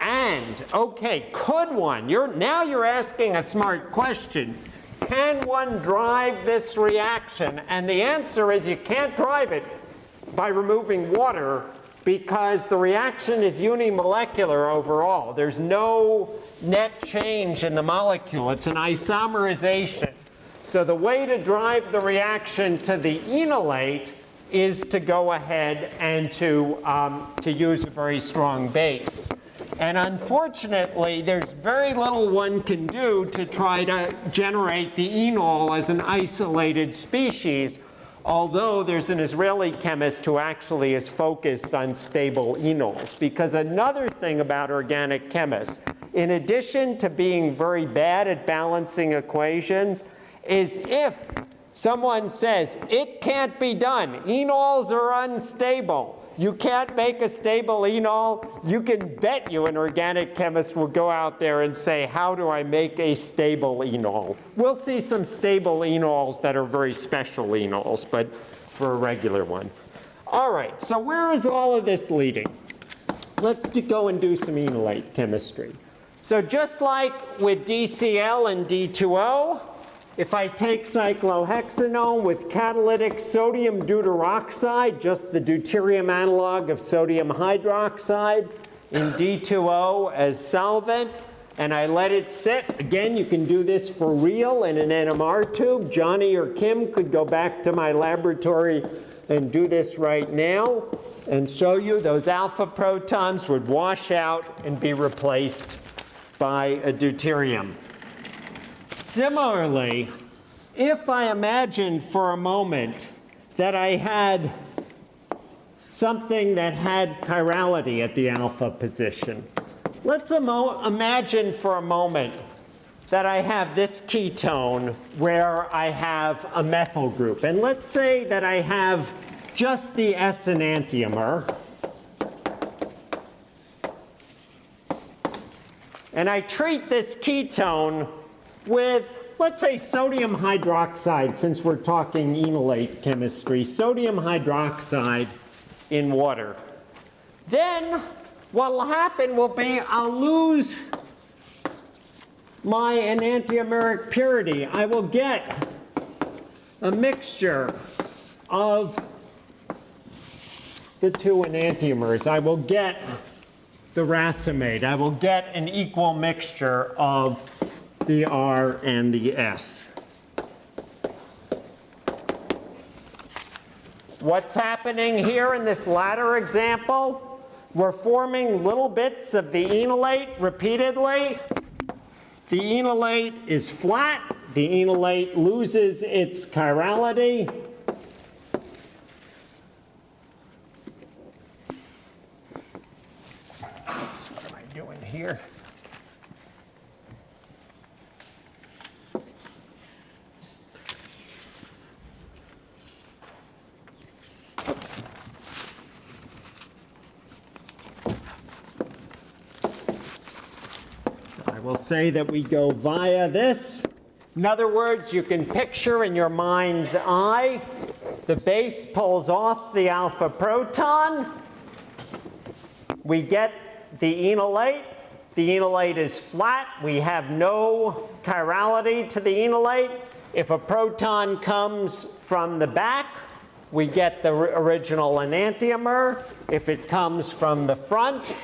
S1: And, okay, could one? You're, now you're asking a smart question. Can one drive this reaction? And the answer is you can't drive it by removing water because the reaction is unimolecular overall. There's no net change in the molecule. It's an isomerization. So the way to drive the reaction to the enolate is to go ahead and to, um, to use a very strong base. And unfortunately, there's very little one can do to try to generate the enol as an isolated species, although there's an Israeli chemist who actually is focused on stable enols. Because another thing about organic chemists, in addition to being very bad at balancing equations, is if someone says, it can't be done, enols are unstable, you can't make a stable enol, you can bet you an organic chemist will go out there and say, how do I make a stable enol? We'll see some stable enols that are very special enols, but for a regular one. All right, so where is all of this leading? Let's go and do some enolate chemistry. So just like with DCl and D2O, if I take cyclohexanone with catalytic sodium deuteroxide, just the deuterium analog of sodium hydroxide, in D2O as solvent, and I let it sit. Again, you can do this for real in an NMR tube. Johnny or Kim could go back to my laboratory and do this right now and show you those alpha protons would wash out and be replaced by a deuterium. Similarly, if I imagined for a moment that I had something that had chirality at the alpha position, let's imagine for a moment that I have this ketone where I have a methyl group. And let's say that I have just the S enantiomer. And I treat this ketone with, let's say, sodium hydroxide, since we're talking enolate chemistry, sodium hydroxide in water. Then what will happen will be I'll lose my enantiomeric purity. I will get a mixture of the two enantiomers. I will get the racemate. I will get an equal mixture of the R and the S. What's happening here in this latter example? We're forming little bits of the enolate repeatedly. The enolate is flat. The enolate loses its chirality. What am I doing here? Oops. I will say that we go via this. In other words, you can picture in your mind's eye, the base pulls off the alpha proton. We get the enolate. The enolate is flat. We have no chirality to the enolate. If a proton comes from the back, we get the original enantiomer. If it comes from the front,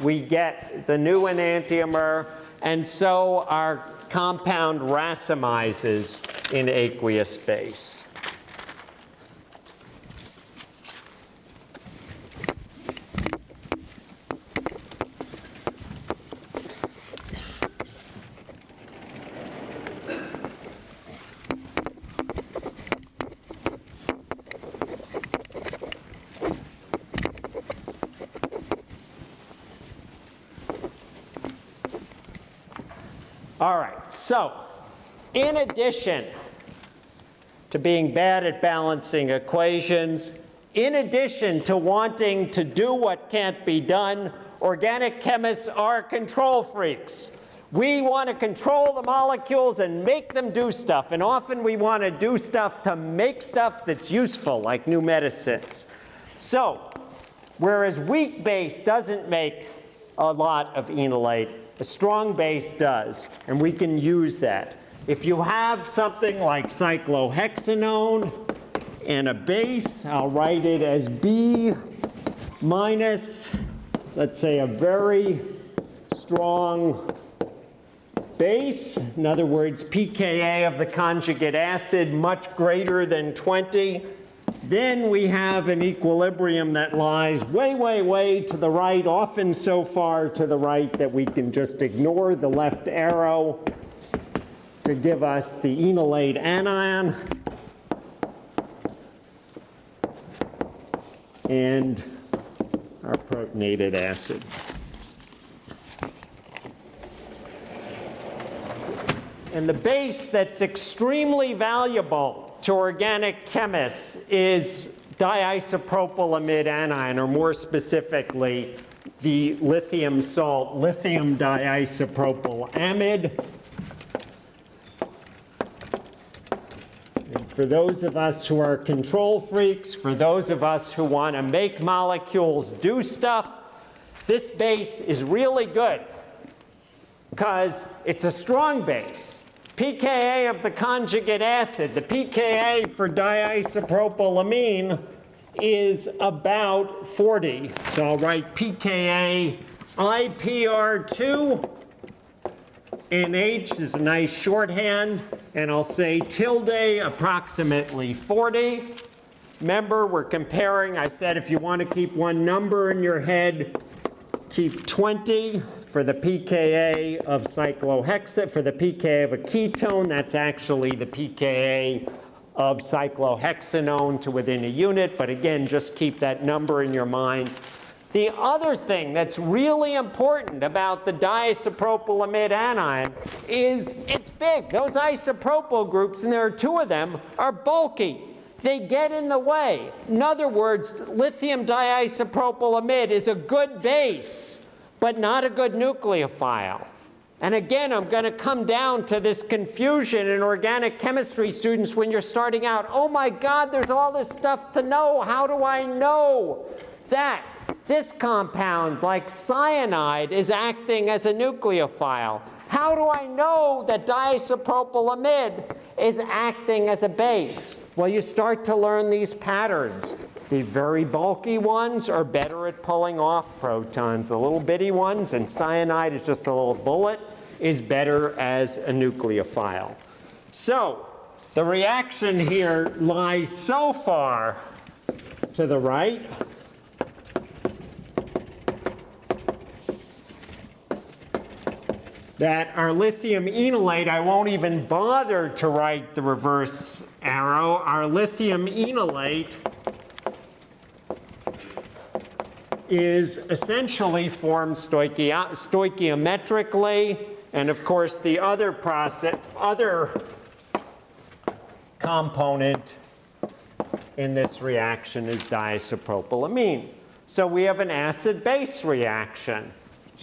S1: we get the new enantiomer. And so our compound racemizes in aqueous base. All right, so in addition to being bad at balancing equations, in addition to wanting to do what can't be done, organic chemists are control freaks. We want to control the molecules and make them do stuff, and often we want to do stuff to make stuff that's useful, like new medicines. So, whereas weak base doesn't make a lot of enolate, a strong base does, and we can use that. If you have something like cyclohexanone and a base, I'll write it as B minus, let's say, a very strong base. In other words, pKa of the conjugate acid much greater than 20. Then we have an equilibrium that lies way, way, way to the right, often so far to the right that we can just ignore the left arrow to give us the enolate anion. And our protonated acid. And the base that's extremely valuable to organic chemists is diisopropylamide anion, or more specifically, the lithium salt, lithium diisopropylamide. For those of us who are control freaks, for those of us who want to make molecules do stuff, this base is really good. Because it's a strong base. pKa of the conjugate acid, the pKa for diisopropylamine is about 40. So I'll write pKa IPR2 NH is a nice shorthand, and I'll say tilde approximately 40. Remember, we're comparing, I said if you want to keep one number in your head, keep 20 for the pKa of cyclohexane, for the pKa of a ketone, that's actually the pKa of cyclohexanone to within a unit. But again, just keep that number in your mind. The other thing that's really important about the diisopropylamide anion is it's big. Those isopropyl groups, and there are two of them, are bulky. They get in the way. In other words, lithium diisopropylamide is a good base, but not a good nucleophile. And again, I'm going to come down to this confusion in organic chemistry students when you're starting out. Oh my God, there's all this stuff to know. How do I know that this compound, like cyanide, is acting as a nucleophile? How do I know that diisopropylamide is acting as a base? Well, you start to learn these patterns. The very bulky ones are better at pulling off protons. The little bitty ones, and cyanide is just a little bullet, is better as a nucleophile. So the reaction here lies so far to the right that our lithium enolate, I won't even bother to write the reverse arrow. Our lithium enolate is essentially formed stoichio stoichiometrically. And of course, the other process, other component in this reaction is diisopropylamine. So we have an acid-base reaction.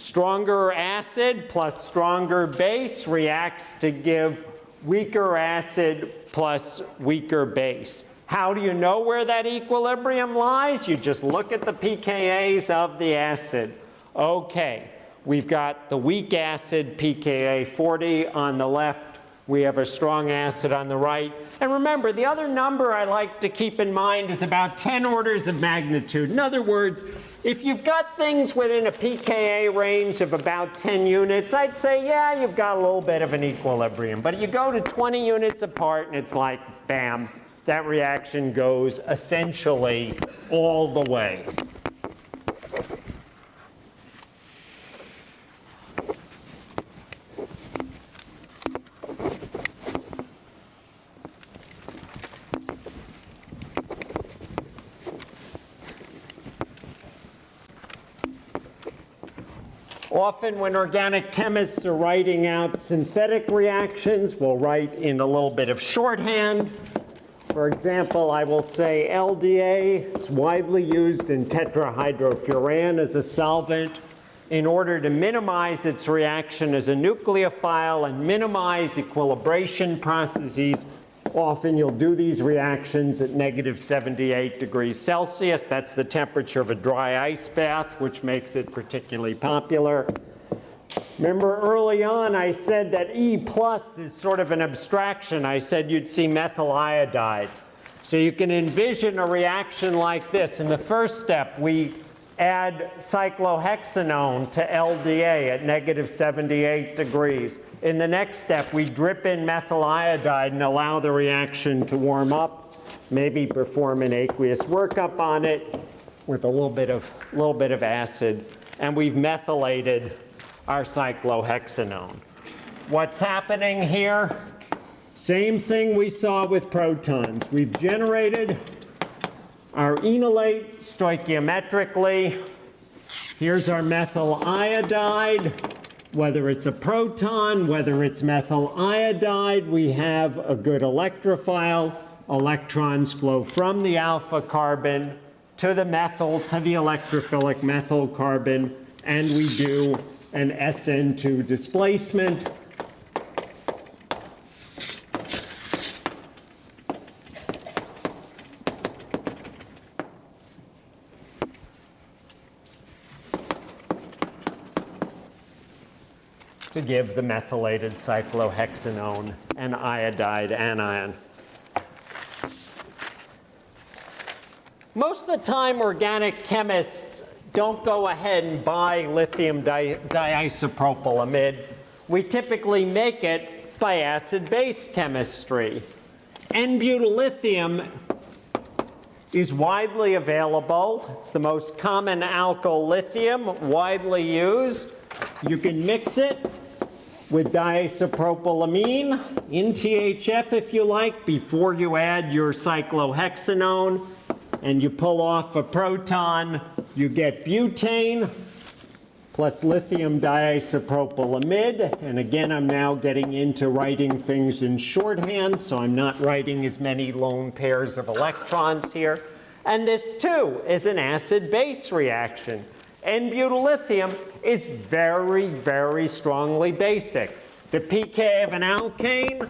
S1: Stronger acid plus stronger base reacts to give weaker acid plus weaker base. How do you know where that equilibrium lies? You just look at the pKa's of the acid. Okay, we've got the weak acid pKa 40 on the left. We have a strong acid on the right. And remember, the other number I like to keep in mind is about 10 orders of magnitude. In other words, if you've got things within a pKa range of about 10 units, I'd say, yeah, you've got a little bit of an equilibrium. But you go to 20 units apart and it's like, bam, that reaction goes essentially all the way. Often when organic chemists are writing out synthetic reactions, we'll write in a little bit of shorthand. For example, I will say LDA, it's widely used in tetrahydrofuran as a solvent in order to minimize its reaction as a nucleophile and minimize equilibration processes. Often you'll do these reactions at negative 78 degrees Celsius. That's the temperature of a dry ice bath, which makes it particularly popular. Remember early on I said that E plus is sort of an abstraction. I said you'd see methyl iodide. So you can envision a reaction like this. In the first step, we add cyclohexanone to LDA at negative 78 degrees. In the next step, we drip in methyl iodide and allow the reaction to warm up, maybe perform an aqueous workup on it with a little bit of, little bit of acid, and we've methylated our cyclohexanone. What's happening here? Same thing we saw with protons. We've generated our enolate stoichiometrically. Here's our methyl iodide. Whether it's a proton, whether it's methyl iodide, we have a good electrophile. Electrons flow from the alpha carbon to the methyl, to the electrophilic methyl carbon, and we do an SN2 displacement. To give the methylated cyclohexanone an iodide anion. Most of the time, organic chemists don't go ahead and buy lithium di diisopropylamide. We typically make it by acid-base chemistry. N-butyllithium is widely available. It's the most common alkyl lithium, widely used. You can mix it with diisopropylamine in THF if you like before you add your cyclohexanone and you pull off a proton you get butane plus lithium diisopropylamide. And again, I'm now getting into writing things in shorthand, so I'm not writing as many lone pairs of electrons here. And this too is an acid-base reaction. N-butyllithium is very, very strongly basic. The pK of an alkane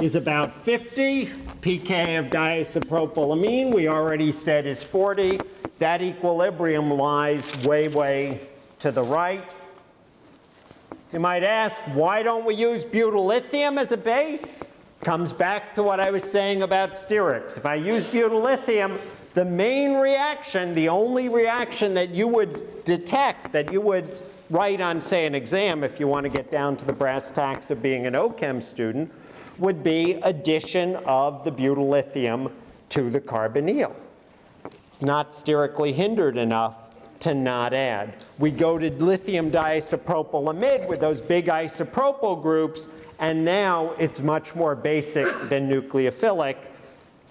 S1: is about 50. pK of diisopropylamine, we already said is 40. That equilibrium lies way, way to the right. You might ask, why don't we use butyllithium as a base? Comes back to what I was saying about sterics. If I use butyllithium, the main reaction, the only reaction that you would detect, that you would write on, say, an exam if you want to get down to the brass tacks of being an OChem student, would be addition of the butyllithium to the carbonyl. Not sterically hindered enough to not add. We go to lithium diisopropylamide with those big isopropyl groups, and now it's much more basic than nucleophilic.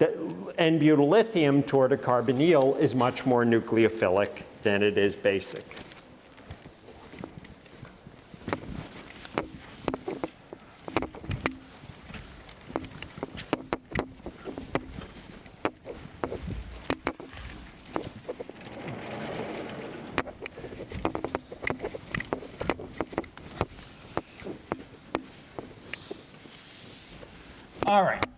S1: N-butyllithium toward a carbonyl is much more nucleophilic than it is basic. All right.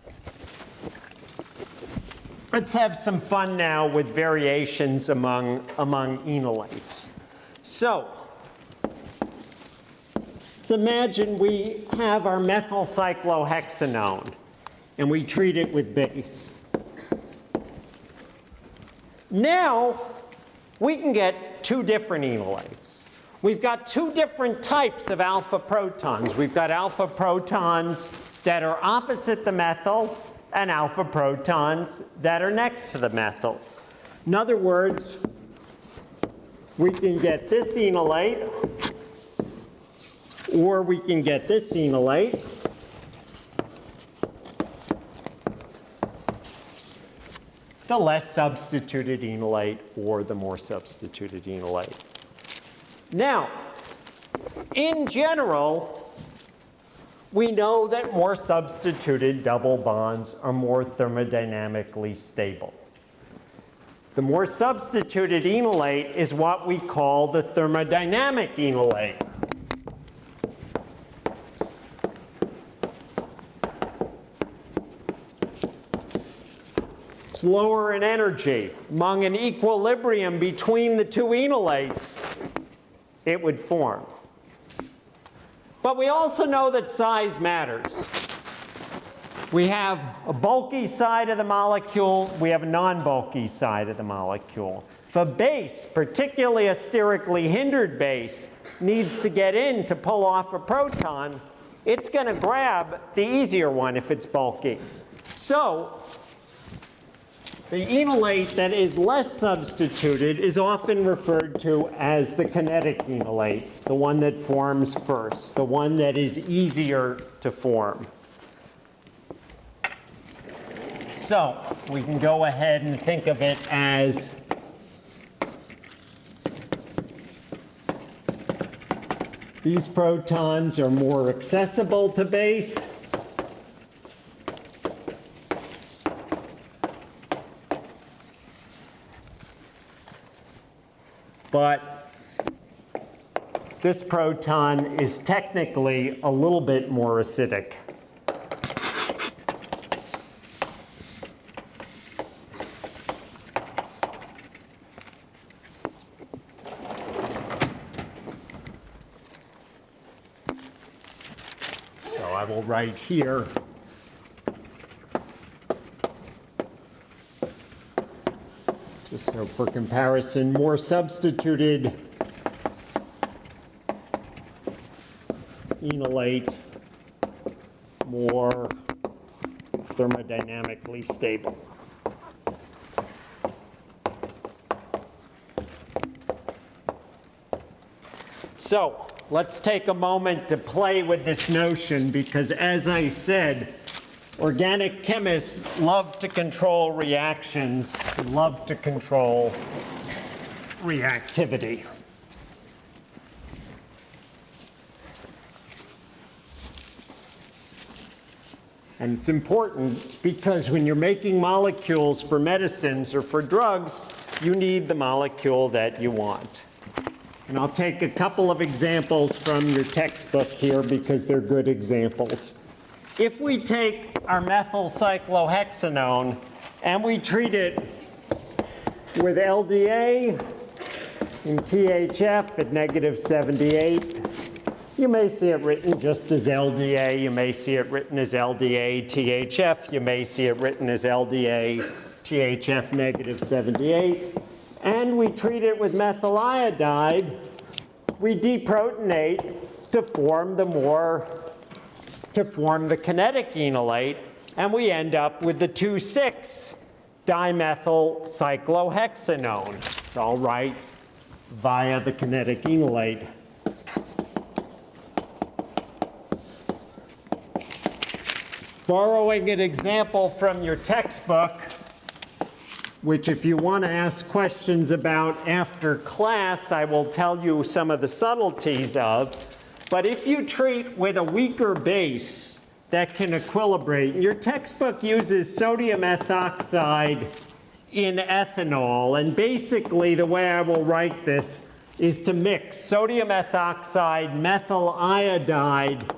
S1: Let's have some fun now with variations among, among enolates. So, let's imagine we have our methyl cyclohexanone and we treat it with base. Now, we can get two different enolates. We've got two different types of alpha protons. We've got alpha protons that are opposite the methyl and alpha protons that are next to the methyl. In other words, we can get this enolate or we can get this enolate. The less substituted enolate or the more substituted enolate. Now, in general, we know that more substituted double bonds are more thermodynamically stable. The more substituted enolate is what we call the thermodynamic enolate. It's lower in energy. Among an equilibrium between the two enolates, it would form. But we also know that size matters. We have a bulky side of the molecule, we have a non-bulky side of the molecule. If a base, particularly a sterically hindered base, needs to get in to pull off a proton, it's going to grab the easier one if it's bulky. So the enolate that is less substituted is often referred to as the kinetic enolate, the one that forms first, the one that is easier to form. So we can go ahead and think of it as these protons are more accessible to base. But this proton is technically a little bit more acidic. So I will write here Just so for comparison, more substituted. Enolate, more thermodynamically stable. So let's take a moment to play with this notion because as I said, Organic chemists love to control reactions, love to control reactivity. And it's important because when you're making molecules for medicines or for drugs, you need the molecule that you want. And I'll take a couple of examples from your textbook here because they're good examples. If we take our methyl cyclohexanone and we treat it with LDA and THF at negative 78, you may see it written just as LDA, you may see it written as LDA THF, you may see it written as LDA THF negative 78. And we treat it with methyl iodide, we deprotonate to form the more, to form the kinetic enolate, and we end up with the 2,6 dimethyl cyclohexanone. It's all right via the kinetic enolate. Borrowing an example from your textbook, which if you want to ask questions about after class, I will tell you some of the subtleties of. But if you treat with a weaker base that can equilibrate, your textbook uses sodium ethoxide in ethanol. And basically, the way I will write this is to mix sodium ethoxide, methyl iodide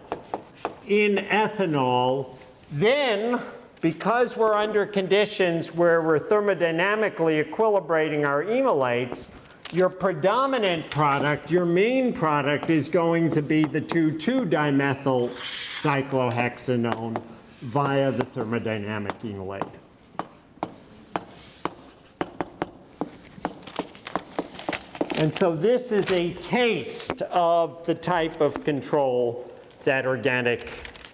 S1: in ethanol then, because we're under conditions where we're thermodynamically equilibrating our enolates, your predominant product, your main product is going to be the 2,2-dimethyl cyclohexanone via the thermodynamic enolate. And so this is a taste of the type of control that organic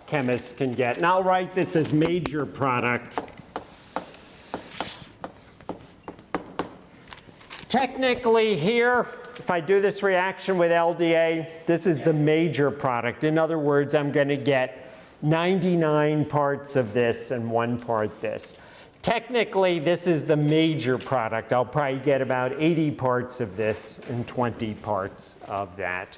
S1: chemists can get. And I'll write this as major product. Technically here, if I do this reaction with LDA, this is the major product. In other words, I'm going to get 99 parts of this and one part this. Technically, this is the major product. I'll probably get about 80 parts of this and 20 parts of that.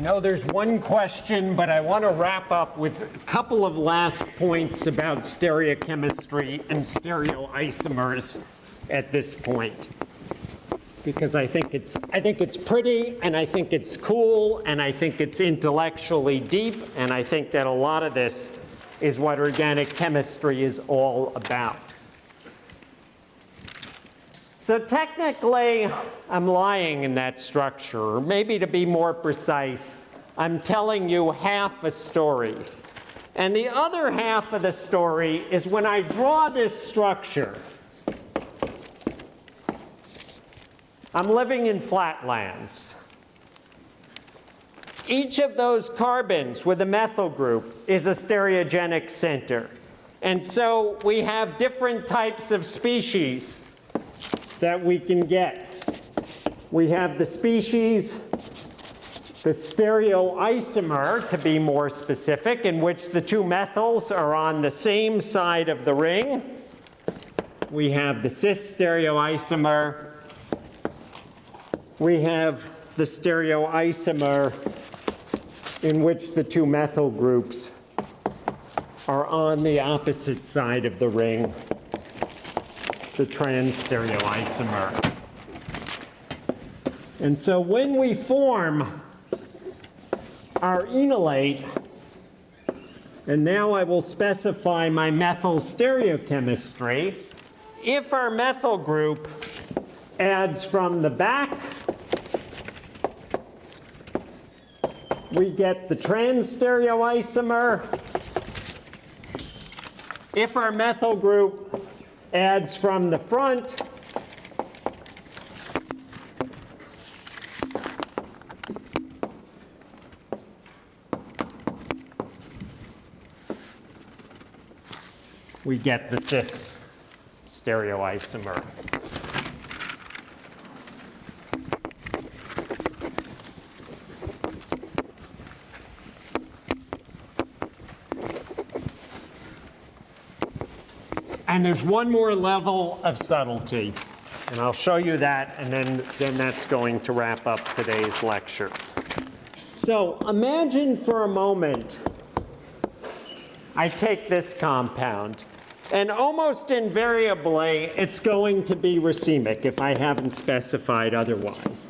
S1: No, there's one question, but I want to wrap up with a couple of last points about stereochemistry and stereoisomers at this point. Because I think it's I think it's pretty and I think it's cool and I think it's intellectually deep and I think that a lot of this is what organic chemistry is all about. So technically, I'm lying in that structure, maybe to be more precise, I'm telling you half a story. And the other half of the story is when I draw this structure, I'm living in flatlands. Each of those carbons with a methyl group is a stereogenic center. And so we have different types of species that we can get. We have the species, the stereoisomer, to be more specific, in which the two methyls are on the same side of the ring. We have the cis stereoisomer. We have the stereoisomer in which the two methyl groups are on the opposite side of the ring the trans stereoisomer. And so when we form our enolate, and now I will specify my methyl stereochemistry, if our methyl group adds from the back, we get the trans stereoisomer. If our methyl group adds from the front. We get the cis stereoisomer. And there's one more level of subtlety. And I'll show you that, and then, then that's going to wrap up today's lecture. So imagine for a moment I take this compound, and almost invariably, it's going to be racemic if I haven't specified otherwise.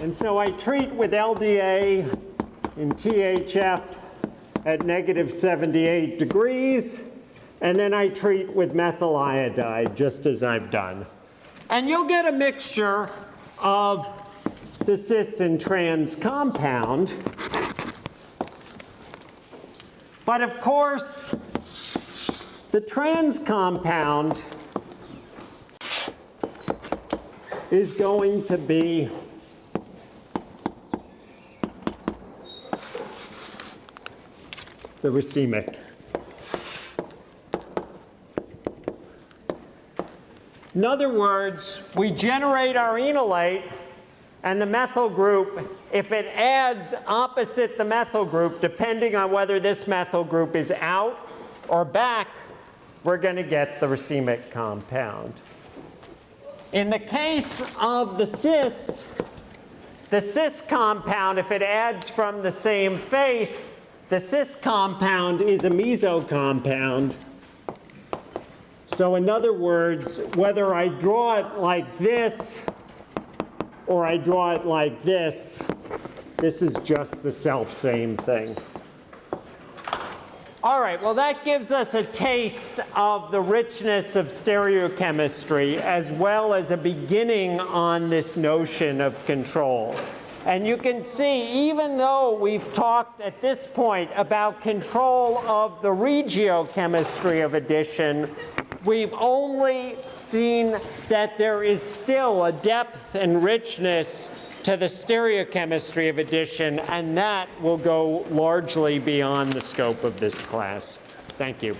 S1: And so I treat with LDA in THF at negative 78 degrees, and then I treat with methyl iodide, just as I've done. And you'll get a mixture of the cis and trans compound. But of course, the trans compound is going to be the racemic. In other words, we generate our enolate and the methyl group, if it adds opposite the methyl group, depending on whether this methyl group is out or back, we're going to get the racemic compound. In the case of the cis, the cis compound, if it adds from the same face, the cis compound is a meso compound. So in other words, whether I draw it like this or I draw it like this, this is just the self same thing. All right, well that gives us a taste of the richness of stereochemistry as well as a beginning on this notion of control. And you can see, even though we've talked at this point about control of the regiochemistry of addition, we've only seen that there is still a depth and richness to the stereochemistry of addition, and that will go largely beyond the scope of this class. Thank you.